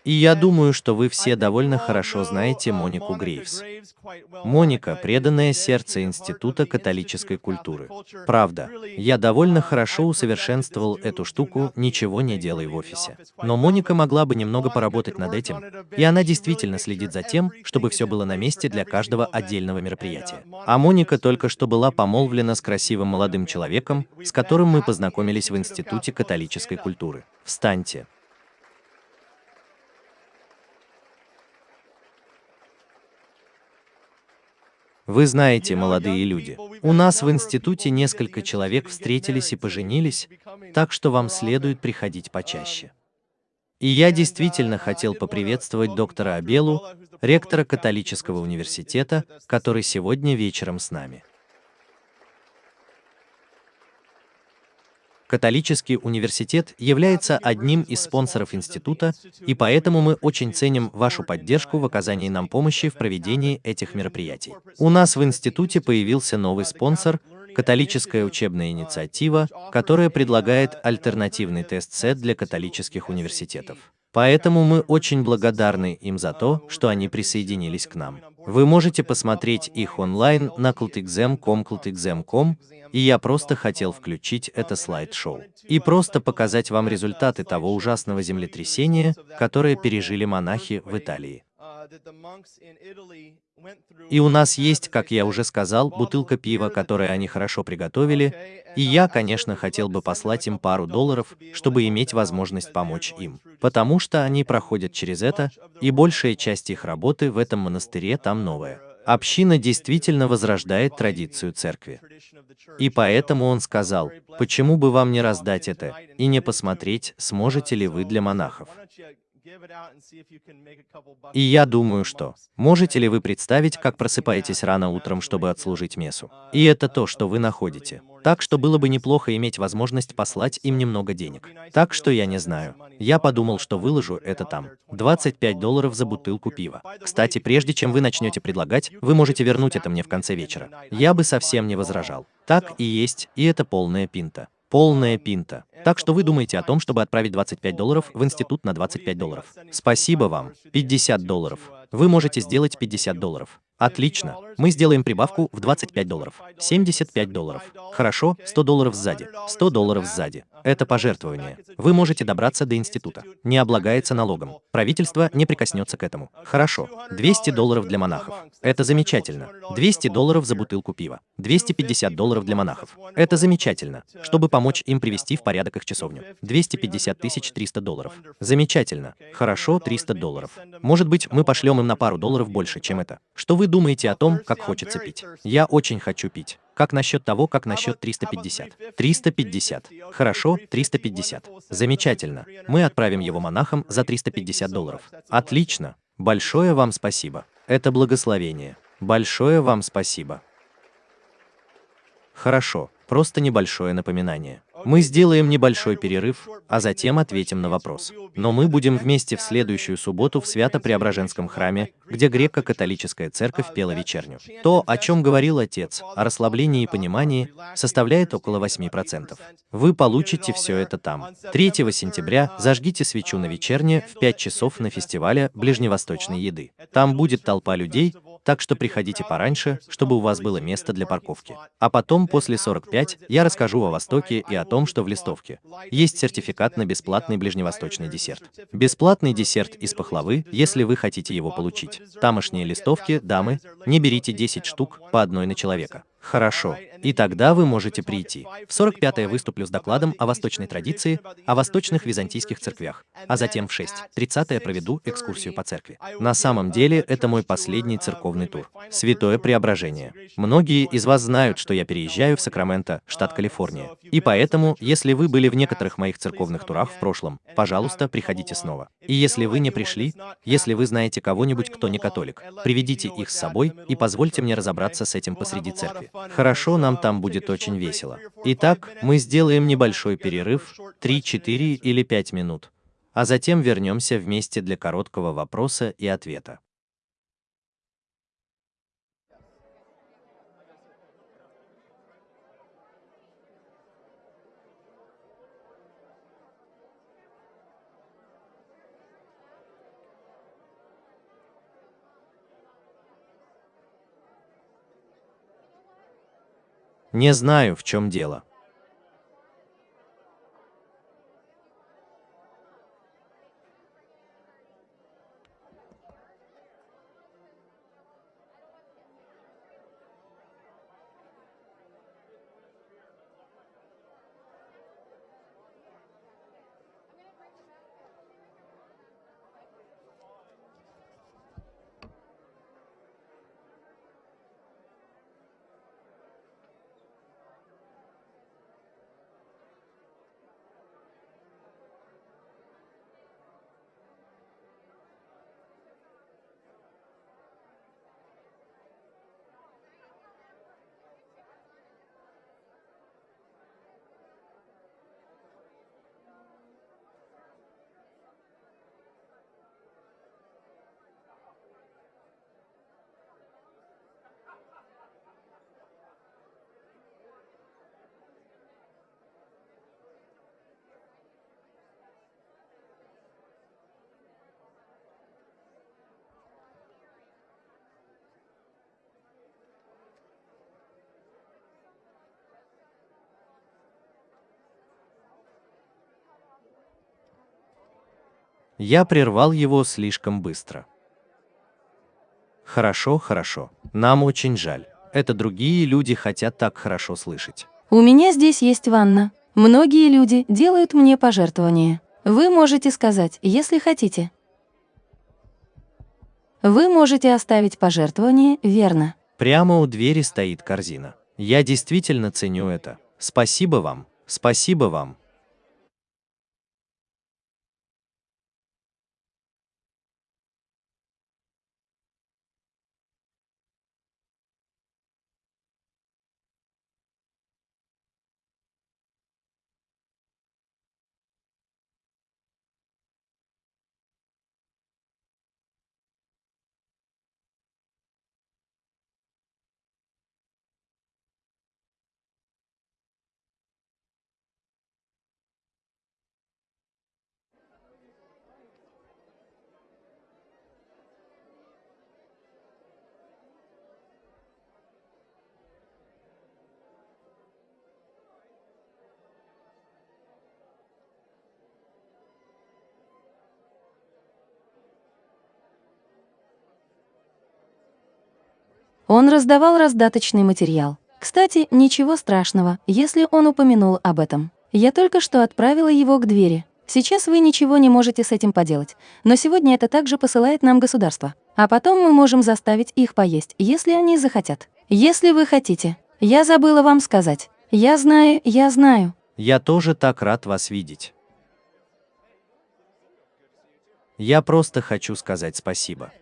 И я думаю, что вы все довольно хорошо знаете Монику Грейвс. Моника – преданное сердце Института католической культуры. Правда, я довольно хорошо усовершенствовал эту штуку, ничего не делай в офисе. Но Моника могла бы немного поработать над этим, и она действительно следит за тем, чтобы все было на месте для каждого отдельного мероприятия. А Моника только что была помолвлена с красивым молодым человеком, с которым мы познакомились в Институте католической культуры. Встаньте. Вы знаете, молодые люди, у нас в институте несколько человек встретились и поженились, так что вам следует приходить почаще. И я действительно хотел поприветствовать доктора Абелу, ректора католического университета, который сегодня вечером с нами. Католический университет является одним из спонсоров института, и поэтому мы очень ценим вашу поддержку в оказании нам помощи в проведении этих мероприятий. У нас в институте появился новый спонсор – католическая учебная инициатива, которая предлагает альтернативный тест-сет для католических университетов. Поэтому мы очень благодарны им за то, что они присоединились к нам. Вы можете посмотреть их онлайн на cultexam.com, и я просто хотел включить это слайд-шоу и просто показать вам результаты того ужасного землетрясения, которое пережили монахи в Италии. И у нас есть, как я уже сказал, бутылка пива, которое они хорошо приготовили, и я, конечно, хотел бы послать им пару долларов, чтобы иметь возможность помочь им, потому что они проходят через это, и большая часть их работы в этом монастыре там новая. Община действительно возрождает традицию церкви. И поэтому он сказал, почему бы вам не раздать это и не посмотреть, сможете ли вы для монахов. И я думаю, что можете ли вы представить, как просыпаетесь рано утром, чтобы отслужить мессу? И это то, что вы находите. Так что было бы неплохо иметь возможность послать им немного денег. Так что я не знаю. Я подумал, что выложу это там. 25 долларов за бутылку пива. Кстати, прежде чем вы начнете предлагать, вы можете вернуть это мне в конце вечера. Я бы совсем не возражал. Так и есть, и это полная пинта. Полная пинта. Так что вы думаете о том, чтобы отправить 25 долларов в институт на 25 долларов. Спасибо вам. 50 долларов. Вы можете сделать 50 долларов. Отлично. Мы сделаем прибавку в 25 долларов. 75 долларов. Хорошо, 100 долларов сзади. 100 долларов сзади. Это пожертвование. Вы можете добраться до института. Не облагается налогом. Правительство не прикоснется к этому. Хорошо. 200 долларов для монахов. Это замечательно. 200 долларов за бутылку пива. 250 долларов для монахов. Это замечательно. Чтобы помочь им привести в порядок их часовню. 250 тысяч 300 долларов. Замечательно. Хорошо, 300 долларов. Может быть, мы пошлем им на пару долларов больше, чем это. Что вы думаете о том, как хочется пить? Я очень хочу пить. Как насчет того, как насчет 350? 350. Хорошо, 350. Замечательно. Мы отправим его монахам за 350 долларов. Отлично. Большое вам спасибо. Это благословение. Большое вам спасибо. Хорошо, просто небольшое напоминание. Мы сделаем небольшой перерыв, а затем ответим на вопрос. Но мы будем вместе в следующую субботу в Свято-Преображенском храме, где греко-католическая церковь пела вечерню. То, о чем говорил отец, о расслаблении и понимании, составляет около 8%. Вы получите все это там. 3 сентября зажгите свечу на вечерне в 5 часов на фестивале ближневосточной еды. Там будет толпа людей, так что приходите пораньше, чтобы у вас было место для парковки. А потом, после 45, я расскажу о Востоке и о том, что в листовке есть сертификат на бесплатный ближневосточный десерт. Бесплатный десерт из пахлавы, если вы хотите его получить. Тамошние листовки, дамы, не берите 10 штук по одной на человека. Хорошо. И тогда вы можете прийти. В 45-е выступлю с докладом о восточной традиции, о восточных византийских церквях, а затем в 6.30 проведу экскурсию по церкви. На самом деле, это мой последний церковный тур. Святое Преображение. Многие из вас знают, что я переезжаю в Сакраменто, штат Калифорния. И поэтому, если вы были в некоторых моих церковных турах в прошлом, пожалуйста, приходите снова. И если вы не пришли, если вы знаете кого-нибудь, кто не католик, приведите их с собой и позвольте мне разобраться с этим посреди церкви. Хорошо, нам там будет очень весело. Итак, мы сделаем небольшой перерыв, 3, 4 или 5 минут, а затем вернемся вместе для короткого вопроса и ответа. Не знаю, в чем дело. Я прервал его слишком быстро. Хорошо, хорошо. Нам очень жаль. Это другие люди хотят так хорошо слышать. У меня здесь есть ванна. Многие люди делают мне пожертвования. Вы можете сказать, если хотите. Вы можете оставить пожертвование, верно? Прямо у двери стоит корзина. Я действительно ценю это. Спасибо вам. Спасибо вам. Он раздавал раздаточный материал. Кстати, ничего страшного, если он упомянул об этом. Я только что отправила его к двери. Сейчас вы ничего не можете с этим поделать, но сегодня это также посылает нам государство. А потом мы можем заставить их поесть, если они захотят. Если вы хотите. Я забыла вам сказать. Я знаю, я знаю. Я тоже так рад вас видеть. Я просто хочу сказать спасибо.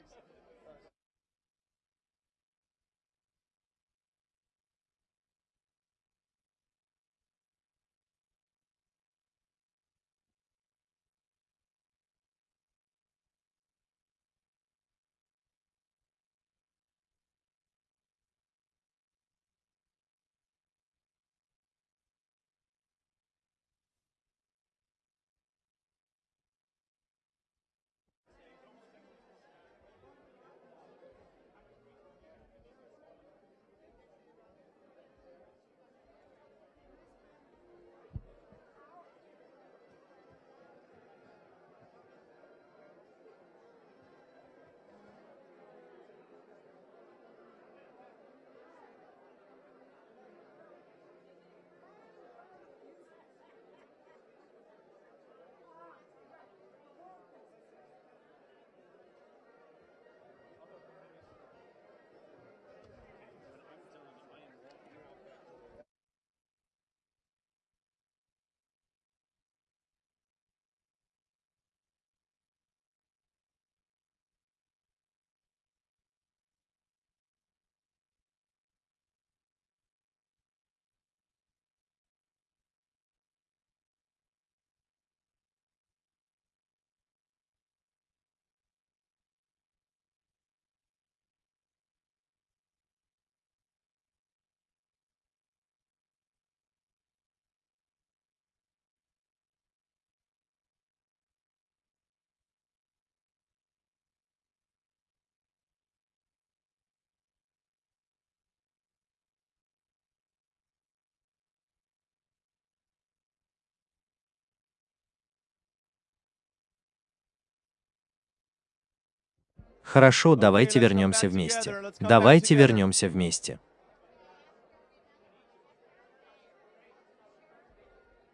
Хорошо, давайте вернемся вместе. Давайте вернемся вместе.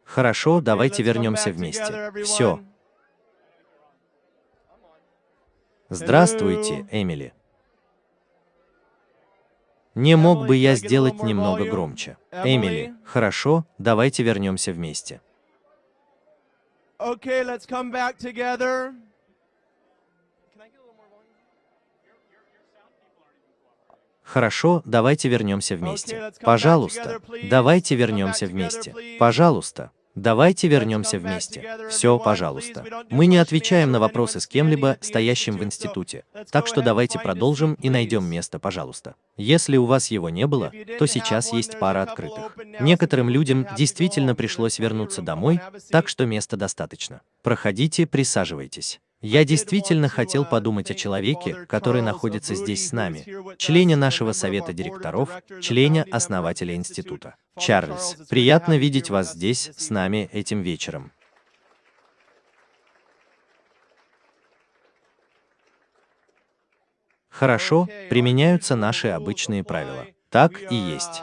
Хорошо, давайте вернемся вместе. Все. Здравствуйте, Эмили. Не мог бы я сделать немного громче? Эмили, хорошо, давайте вернемся вместе. Okay, let's come back together. Хорошо, давайте вернемся вместе. Пожалуйста, давайте вернемся вместе. Пожалуйста, давайте вернемся вместе. Все, пожалуйста. Мы не отвечаем на вопросы с кем-либо, стоящим в институте. Так что давайте продолжим и найдем место, пожалуйста. Если у вас его не было, то сейчас есть пара открытых. Некоторым людям действительно пришлось вернуться домой, так что места достаточно. Проходите, присаживайтесь. Я действительно хотел подумать о человеке, который находится здесь с нами, члене нашего совета директоров, члене основателя института. Чарльз, приятно видеть вас здесь с нами этим вечером. Хорошо, применяются наши обычные правила. Так и есть.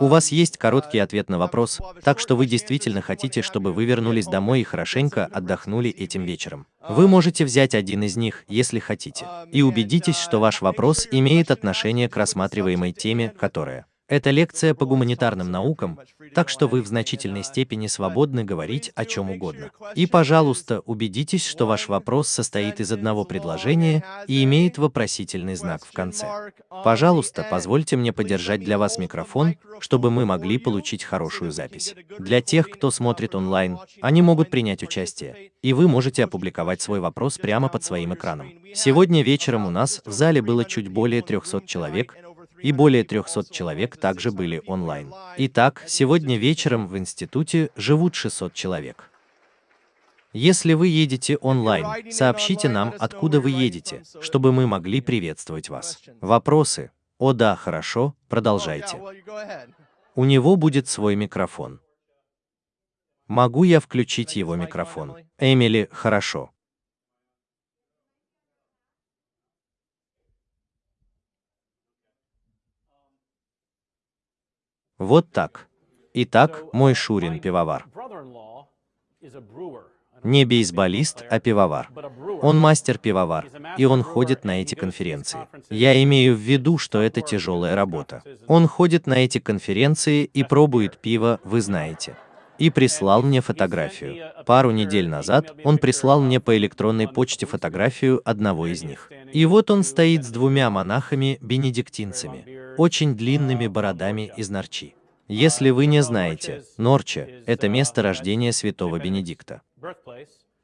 У вас есть короткий ответ на вопрос, так что вы действительно хотите, чтобы вы вернулись домой и хорошенько отдохнули этим вечером. Вы можете взять один из них, если хотите, и убедитесь, что ваш вопрос имеет отношение к рассматриваемой теме, которая это лекция по гуманитарным наукам, так что вы в значительной степени свободны говорить о чем угодно. И, пожалуйста, убедитесь, что ваш вопрос состоит из одного предложения и имеет вопросительный знак в конце. Пожалуйста, позвольте мне подержать для вас микрофон, чтобы мы могли получить хорошую запись. Для тех, кто смотрит онлайн, они могут принять участие, и вы можете опубликовать свой вопрос прямо под своим экраном. Сегодня вечером у нас в зале было чуть более 300 человек, и более 300 человек также были онлайн. Итак, сегодня вечером в институте живут 600 человек. Если вы едете онлайн, сообщите нам, откуда вы едете, чтобы мы могли приветствовать вас. Вопросы? О да, хорошо, продолжайте. У него будет свой микрофон. Могу я включить его микрофон? Эмили, хорошо. Вот так. Итак, мой Шурин пивовар. Не бейсболист, а пивовар. Он мастер-пивовар, и он ходит на эти конференции. Я имею в виду, что это тяжелая работа. Он ходит на эти конференции и пробует пиво, вы знаете. И прислал мне фотографию. Пару недель назад он прислал мне по электронной почте фотографию одного из них. И вот он стоит с двумя монахами-бенедиктинцами, очень длинными бородами из Норчи. Если вы не знаете, Норча – это место рождения святого Бенедикта.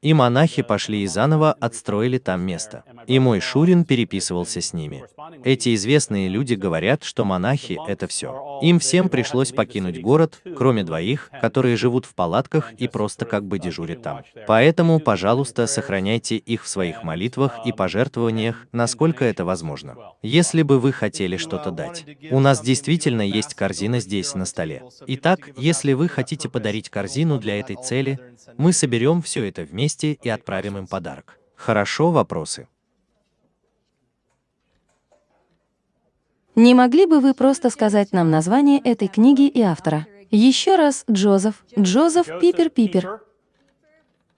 И монахи пошли и заново отстроили там место. И мой Шурин переписывался с ними. Эти известные люди говорят, что монахи — это все. Им всем пришлось покинуть город, кроме двоих, которые живут в палатках и просто как бы дежурят там. Поэтому, пожалуйста, сохраняйте их в своих молитвах и пожертвованиях, насколько это возможно. Если бы вы хотели что-то дать. У нас действительно есть корзина здесь на столе. Итак, если вы хотите подарить корзину для этой цели, мы соберем все это вместе и отправим им подарок. Хорошо, вопросы? Не могли бы вы просто сказать нам название этой книги и автора? Еще раз, Джозеф. Джозеф Пипер Пипер.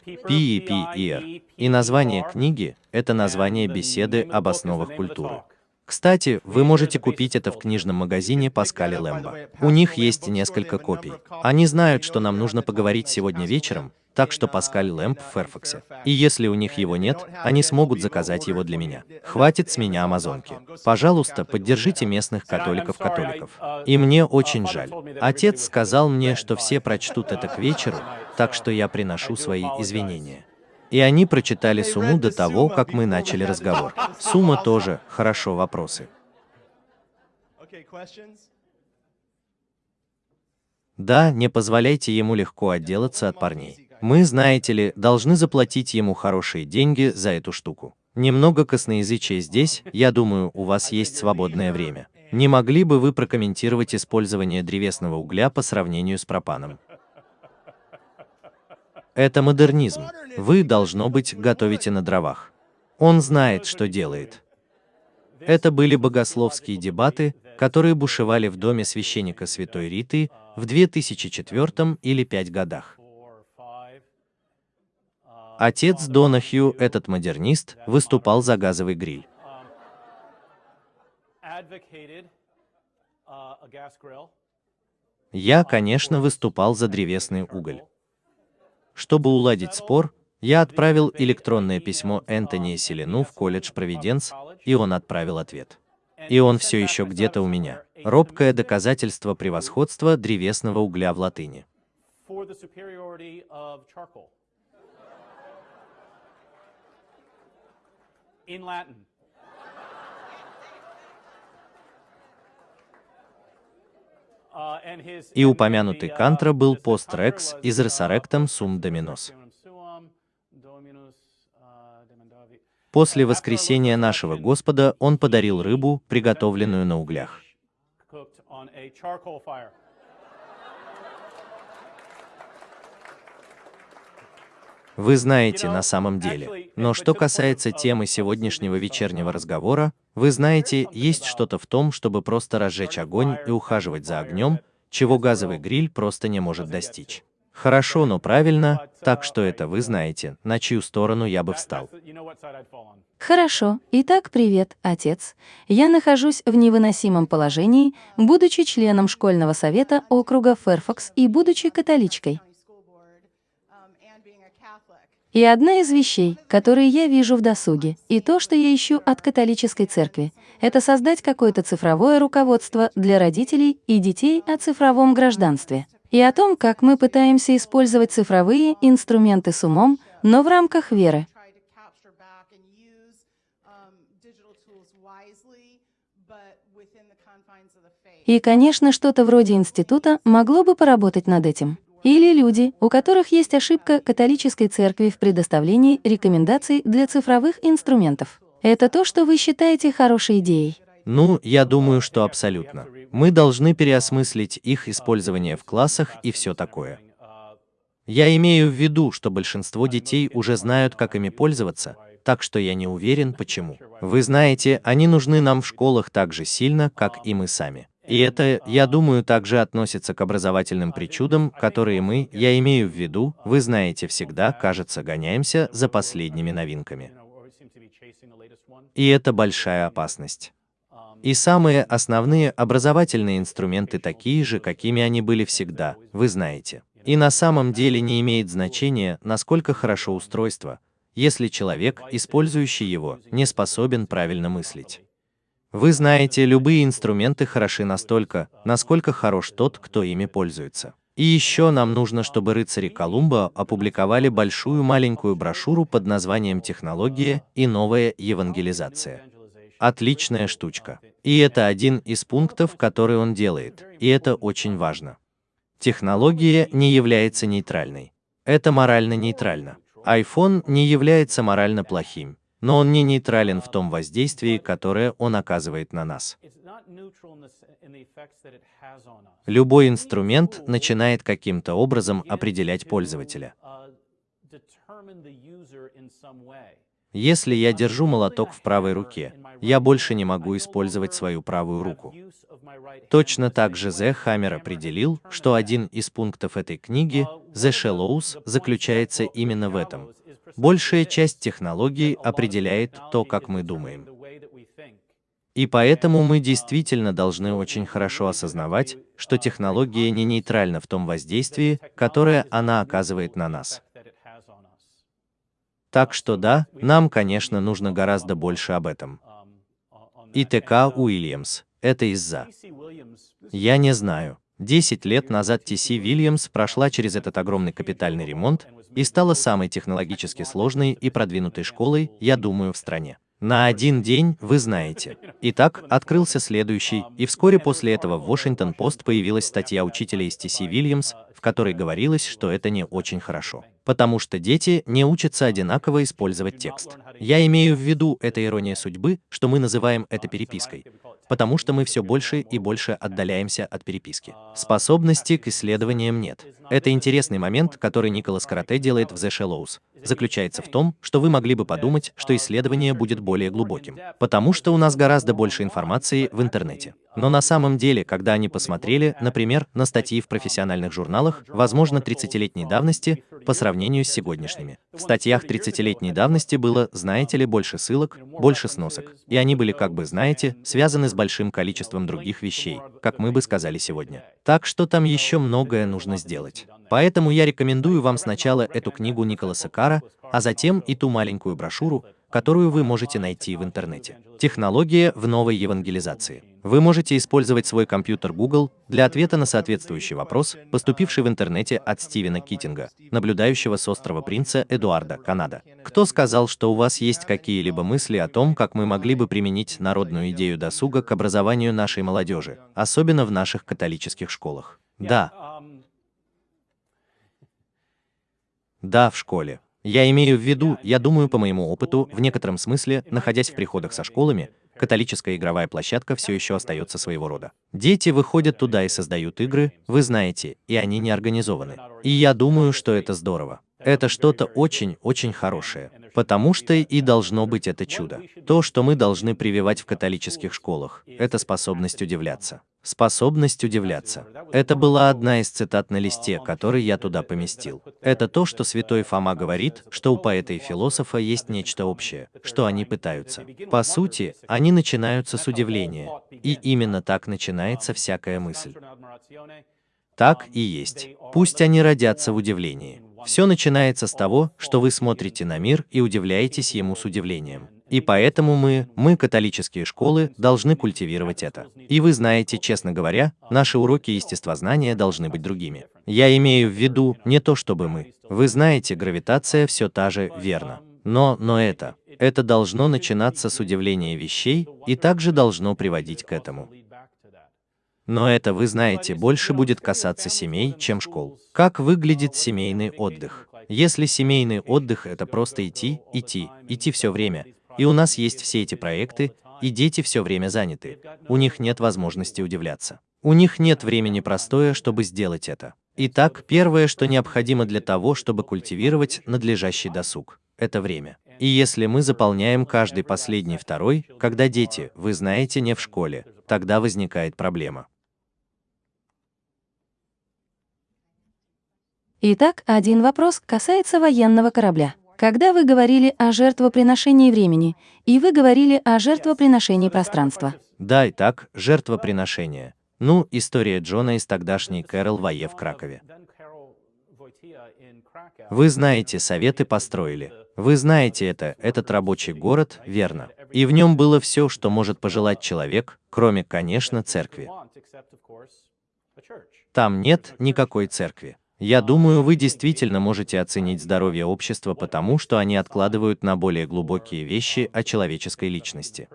Пи-пи-ир. И название книги – это название беседы об основах культуры. Кстати, вы можете купить это в книжном магазине Паскали Лэмбо. У них есть несколько копий. Они знают, что нам нужно поговорить сегодня вечером, так что Паскаль Лэмп в Ферфаксе. И если у них его нет, они смогут заказать его для меня. Хватит с меня амазонки. Пожалуйста, поддержите местных католиков-католиков. И мне очень жаль. Отец сказал мне, что все прочтут это к вечеру, так что я приношу свои извинения. И они прочитали Суму до того, как мы начали разговор. Сумма тоже, хорошо, вопросы. Да, не позволяйте ему легко отделаться от парней. Мы, знаете ли, должны заплатить ему хорошие деньги за эту штуку. Немного косноязычия здесь, я думаю, у вас есть свободное время. Не могли бы вы прокомментировать использование древесного угля по сравнению с пропаном? Это модернизм. Вы, должно быть, готовите на дровах. Он знает, что делает. Это были богословские дебаты, которые бушевали в доме священника Святой Риты в 2004 или 5 годах. Отец Донахью, этот модернист, выступал за газовый гриль. Я, конечно, выступал за древесный уголь. Чтобы уладить спор, я отправил электронное письмо Энтони Селину в колледж Провиденс, и он отправил ответ. И он все еще где-то у меня. Робкое доказательство превосходства древесного угля в латыни. И упомянутый Кантра был пост-рекс из Resurrectum Sum Dominos. После воскресения нашего Господа он подарил рыбу, приготовленную на углях. Вы знаете на самом деле. Но что касается темы сегодняшнего вечернего разговора, вы знаете, есть что-то в том, чтобы просто разжечь огонь и ухаживать за огнем, чего газовый гриль просто не может достичь. Хорошо, но правильно, так что это вы знаете, на чью сторону я бы встал. Хорошо. Итак, привет, отец. Я нахожусь в невыносимом положении, будучи членом школьного совета округа Ферфакс и будучи католичкой. И одна из вещей, которые я вижу в досуге, и то, что я ищу от католической церкви, это создать какое-то цифровое руководство для родителей и детей о цифровом гражданстве и о том, как мы пытаемся использовать цифровые инструменты с умом, но в рамках веры. И, конечно, что-то вроде института могло бы поработать над этим. Или люди, у которых есть ошибка католической церкви в предоставлении рекомендаций для цифровых инструментов. Это то, что вы считаете хорошей идеей. Ну, я думаю, что абсолютно. Мы должны переосмыслить их использование в классах и все такое. Я имею в виду, что большинство детей уже знают, как ими пользоваться, так что я не уверен, почему. Вы знаете, они нужны нам в школах так же сильно, как и мы сами. И это, я думаю, также относится к образовательным причудам, которые мы, я имею в виду, вы знаете, всегда, кажется, гоняемся за последними новинками. И это большая опасность. И самые основные образовательные инструменты такие же, какими они были всегда, вы знаете. И на самом деле не имеет значения, насколько хорошо устройство, если человек, использующий его, не способен правильно мыслить. Вы знаете, любые инструменты хороши настолько, насколько хорош тот, кто ими пользуется. И еще нам нужно, чтобы рыцари Колумба опубликовали большую маленькую брошюру под названием «Технология и новая евангелизация». Отличная штучка. И это один из пунктов, который он делает, и это очень важно. Технология не является нейтральной. Это морально нейтрально. iPhone не является морально плохим, но он не нейтрален в том воздействии, которое он оказывает на нас. Любой инструмент начинает каким-то образом определять пользователя. Если я держу молоток в правой руке, я больше не могу использовать свою правую руку. Точно так же Зе Хаммер определил, что один из пунктов этой книги, The Shallows, заключается именно в этом. Большая часть технологий определяет то, как мы думаем. И поэтому мы действительно должны очень хорошо осознавать, что технология не нейтральна в том воздействии, которое она оказывает на нас. Так что да, нам, конечно, нужно гораздо больше об этом. И ТК Уильямс. Это из-за. Я не знаю. Десять лет назад TC Williams прошла через этот огромный капитальный ремонт и стала самой технологически сложной и продвинутой школой, я думаю, в стране. На один день, вы знаете. Итак, открылся следующий, и вскоре после этого в Washington-Post появилась статья учителя из TC Williams, в которой говорилось, что это не очень хорошо. Потому что дети не учатся одинаково использовать текст. Я имею в виду, это ирония судьбы, что мы называем это перепиской потому что мы все больше и больше отдаляемся от переписки. Способности к исследованиям нет. Это интересный момент, который Николас Карате делает в The Shallows. Заключается в том, что вы могли бы подумать, что исследование будет более глубоким, потому что у нас гораздо больше информации в интернете. Но на самом деле, когда они посмотрели, например, на статьи в профессиональных журналах, возможно, 30-летней давности, по сравнению с сегодняшними. В статьях 30-летней давности было, знаете ли, больше ссылок, больше сносок, и они были, как бы, знаете, связаны с большим количеством других вещей, как мы бы сказали сегодня. Так что там еще многое нужно сделать. Поэтому я рекомендую вам сначала эту книгу Николаса Кара, а затем и ту маленькую брошюру, которую вы можете найти в интернете. Технология в новой евангелизации. Вы можете использовать свой компьютер Google для ответа на соответствующий вопрос, поступивший в интернете от Стивена Китинга, наблюдающего с острова Принца Эдуарда, Канада. Кто сказал, что у вас есть какие-либо мысли о том, как мы могли бы применить народную идею досуга к образованию нашей молодежи, особенно в наших католических школах? Да. Да, в школе. Я имею в виду, я думаю, по моему опыту, в некотором смысле, находясь в приходах со школами, католическая игровая площадка все еще остается своего рода. Дети выходят туда и создают игры, вы знаете, и они не организованы. И я думаю, что это здорово. Это что-то очень-очень хорошее, потому что и должно быть это чудо. То, что мы должны прививать в католических школах, это способность удивляться. Способность удивляться. Это была одна из цитат на листе, который я туда поместил. Это то, что святой Фома говорит, что у поэта и философа есть нечто общее, что они пытаются. По сути, они начинаются с удивления, и именно так начинается всякая мысль. Так и есть. Пусть они родятся в удивлении. Все начинается с того, что вы смотрите на мир и удивляетесь ему с удивлением. И поэтому мы, мы, католические школы, должны культивировать это. И вы знаете, честно говоря, наши уроки естествознания должны быть другими. Я имею в виду не то, чтобы мы. Вы знаете, гравитация все та же, верно. Но, но это, это должно начинаться с удивления вещей и также должно приводить к этому. Но это, вы знаете, больше будет касаться семей, чем школ. Как выглядит семейный отдых? Если семейный отдых — это просто идти, идти, идти все время, и у нас есть все эти проекты, и дети все время заняты. У них нет возможности удивляться. У них нет времени простое, чтобы сделать это. Итак, первое, что необходимо для того, чтобы культивировать надлежащий досуг, это время. И если мы заполняем каждый последний второй, когда дети, вы знаете, не в школе, тогда возникает проблема. Итак, один вопрос касается военного корабля. Когда вы говорили о жертвоприношении времени, и вы говорили о жертвоприношении пространства. Да, и так, жертвоприношение. Ну, история Джона из тогдашней Кэрол Вае в Кракове. Вы знаете, советы построили. Вы знаете это, этот рабочий город, верно. И в нем было все, что может пожелать человек, кроме, конечно, церкви. Там нет никакой церкви. Я думаю, вы действительно можете оценить здоровье общества потому, что они откладывают на более глубокие вещи о человеческой личности.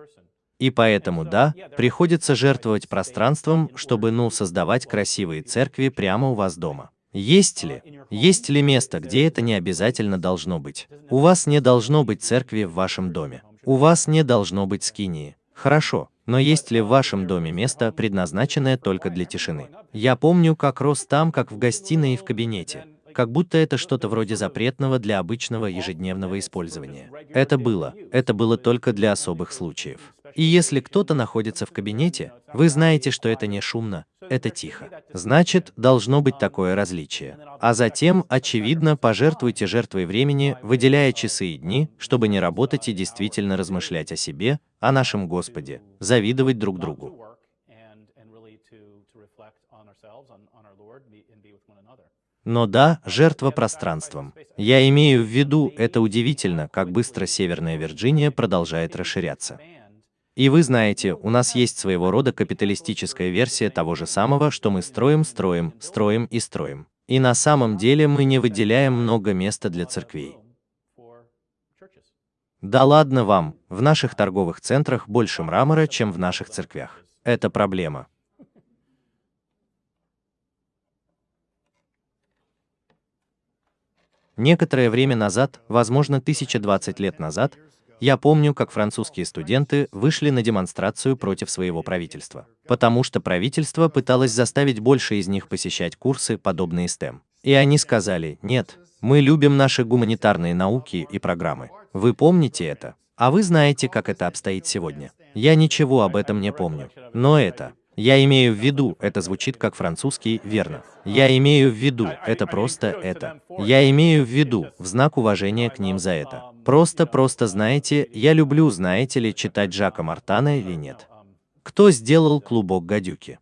И поэтому, да, приходится жертвовать пространством, чтобы, ну, создавать красивые церкви прямо у вас дома. Есть ли? Есть ли место, где это не обязательно должно быть? У вас не должно быть церкви в вашем доме. У вас не должно быть скинии. Хорошо, но есть ли в вашем доме место, предназначенное только для тишины? Я помню, как рос там, как в гостиной и в кабинете. Как будто это что-то вроде запретного для обычного ежедневного использования. Это было. Это было только для особых случаев. И если кто-то находится в кабинете, вы знаете, что это не шумно, это тихо. Значит, должно быть такое различие. А затем, очевидно, пожертвуйте жертвой времени, выделяя часы и дни, чтобы не работать и действительно размышлять о себе, о нашем Господе, завидовать друг другу. Но да, жертва пространством. Я имею в виду, это удивительно, как быстро Северная Вирджиния продолжает расширяться. И вы знаете, у нас есть своего рода капиталистическая версия того же самого, что мы строим, строим, строим и строим. И на самом деле мы не выделяем много места для церквей. Да ладно вам, в наших торговых центрах больше мрамора, чем в наших церквях. Это проблема. Некоторое время назад, возможно, 1020 лет назад, я помню, как французские студенты вышли на демонстрацию против своего правительства, потому что правительство пыталось заставить больше из них посещать курсы, подобные STEM. И они сказали, нет, мы любим наши гуманитарные науки и программы. Вы помните это? А вы знаете, как это обстоит сегодня? Я ничего об этом не помню. Но это, я имею в виду, это звучит как французский, верно. Я имею в виду, это просто это. Я имею в виду, в знак уважения к ним за это. Просто-просто знаете, я люблю, знаете ли, читать Жака Мартана или нет. Кто сделал клубок гадюки?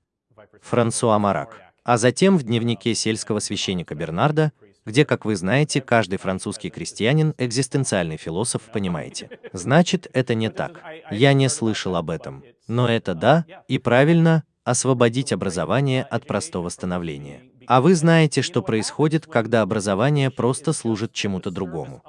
Франсуа Марак. А затем в дневнике сельского священника Бернарда, где, как вы знаете, каждый французский крестьянин – экзистенциальный философ, понимаете. Значит, это не так. Я не слышал об этом. Но это да, и правильно, освободить образование от простого становления. А вы знаете, что происходит, когда образование просто служит чему-то другому.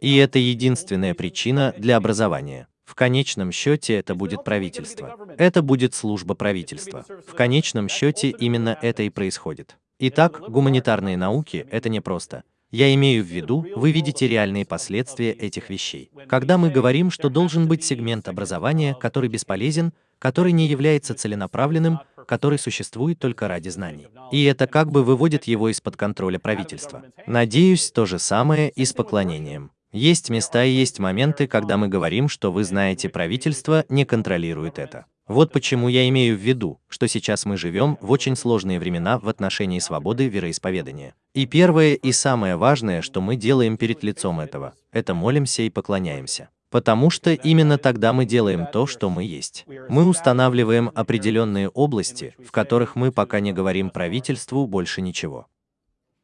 И это единственная причина для образования. В конечном счете это будет правительство. Это будет служба правительства. В конечном счете именно это и происходит. Итак, гуманитарные науки – это не просто. Я имею в виду, вы видите реальные последствия этих вещей. Когда мы говорим, что должен быть сегмент образования, который бесполезен, который не является целенаправленным, который существует только ради знаний. И это как бы выводит его из-под контроля правительства. Надеюсь, то же самое и с поклонением. Есть места и есть моменты, когда мы говорим, что вы знаете, правительство не контролирует это. Вот почему я имею в виду, что сейчас мы живем в очень сложные времена в отношении свободы вероисповедания. И первое и самое важное, что мы делаем перед лицом этого, это молимся и поклоняемся. Потому что именно тогда мы делаем то, что мы есть. Мы устанавливаем определенные области, в которых мы пока не говорим правительству больше ничего.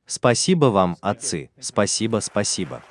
Спасибо вам, отцы, спасибо, спасибо.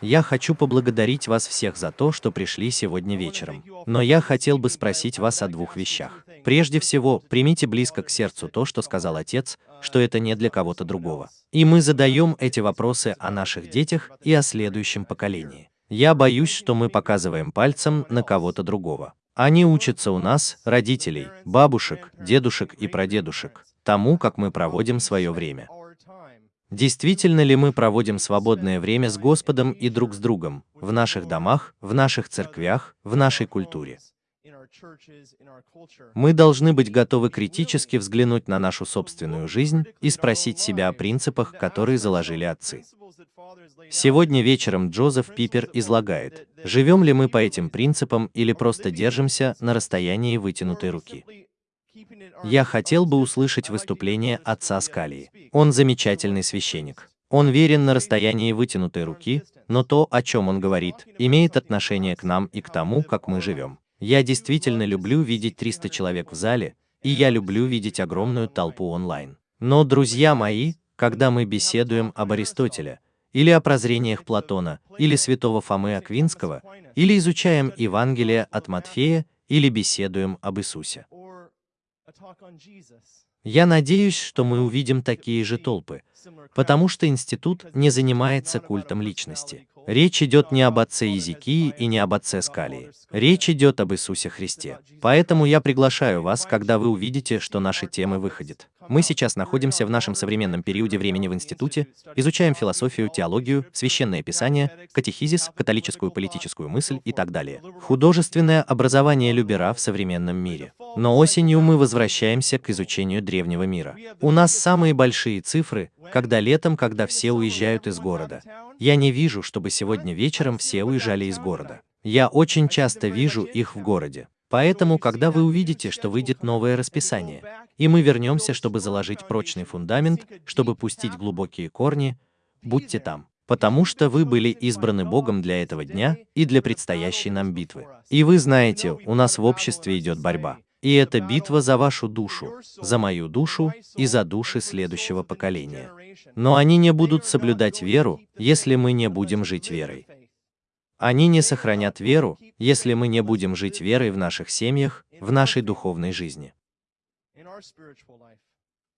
Я хочу поблагодарить вас всех за то, что пришли сегодня вечером. Но я хотел бы спросить вас о двух вещах. Прежде всего, примите близко к сердцу то, что сказал отец, что это не для кого-то другого. И мы задаем эти вопросы о наших детях и о следующем поколении. Я боюсь, что мы показываем пальцем на кого-то другого. Они учатся у нас, родителей, бабушек, дедушек и прадедушек, тому, как мы проводим свое время. Действительно ли мы проводим свободное время с Господом и друг с другом, в наших домах, в наших церквях, в нашей культуре? Мы должны быть готовы критически взглянуть на нашу собственную жизнь и спросить себя о принципах, которые заложили отцы. Сегодня вечером Джозеф Пипер излагает, живем ли мы по этим принципам или просто держимся на расстоянии вытянутой руки. Я хотел бы услышать выступление отца Скалии. Он замечательный священник. Он верен на расстоянии вытянутой руки, но то, о чем он говорит, имеет отношение к нам и к тому, как мы живем. Я действительно люблю видеть 300 человек в зале, и я люблю видеть огромную толпу онлайн. Но, друзья мои, когда мы беседуем об Аристотеле, или о прозрениях Платона, или святого Фомы Аквинского, или изучаем Евангелие от Матфея, или беседуем об Иисусе. Я надеюсь, что мы увидим такие же толпы, потому что институт не занимается культом личности. Речь идет не об отце Езекии и не об отце Скалии. Речь идет об Иисусе Христе. Поэтому я приглашаю вас, когда вы увидите, что наши темы выходят. Мы сейчас находимся в нашем современном периоде времени в институте, изучаем философию, теологию, священное писание, катехизис, католическую политическую мысль и так далее. Художественное образование Любера в современном мире. Но осенью мы возвращаемся к изучению древнего мира. У нас самые большие цифры, когда летом, когда все уезжают из города. Я не вижу, чтобы сегодня вечером все уезжали из города. Я очень часто вижу их в городе. Поэтому, когда вы увидите, что выйдет новое расписание, и мы вернемся, чтобы заложить прочный фундамент, чтобы пустить глубокие корни, будьте там, потому что вы были избраны Богом для этого дня и для предстоящей нам битвы. И вы знаете, у нас в обществе идет борьба. И это битва за вашу душу, за мою душу и за души следующего поколения. Но они не будут соблюдать веру, если мы не будем жить верой. Они не сохранят веру, если мы не будем жить верой в наших семьях, в нашей духовной жизни.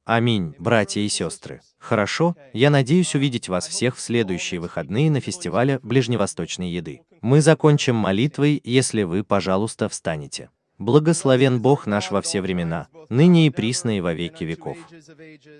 Аминь, братья и сестры. Хорошо, я надеюсь увидеть вас всех в следующие выходные на фестивале ближневосточной еды. Мы закончим молитвой, если вы, пожалуйста, встанете. Благословен Бог наш во все времена, ныне и присно и во веки веков.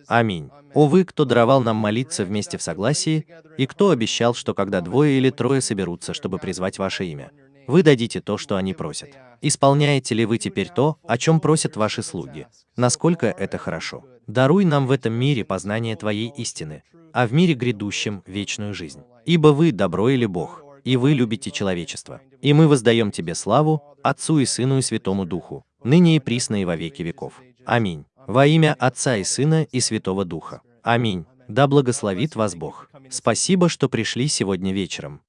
Аминь. О вы, кто даровал нам молиться вместе в согласии, и кто обещал, что когда двое или трое соберутся, чтобы призвать ваше имя, вы дадите то, что они просят. Исполняете ли вы теперь то, о чем просят ваши слуги? Насколько это хорошо? Даруй нам в этом мире познание Твоей истины, а в мире грядущем – вечную жизнь. Ибо вы – добро или Бог, и вы любите человечество. И мы воздаем Тебе славу, Отцу и Сыну и Святому Духу, ныне и присно и во веки веков. Аминь. Во имя Отца и Сына и Святого Духа. Аминь. Да благословит вас Бог. Спасибо, что пришли сегодня вечером.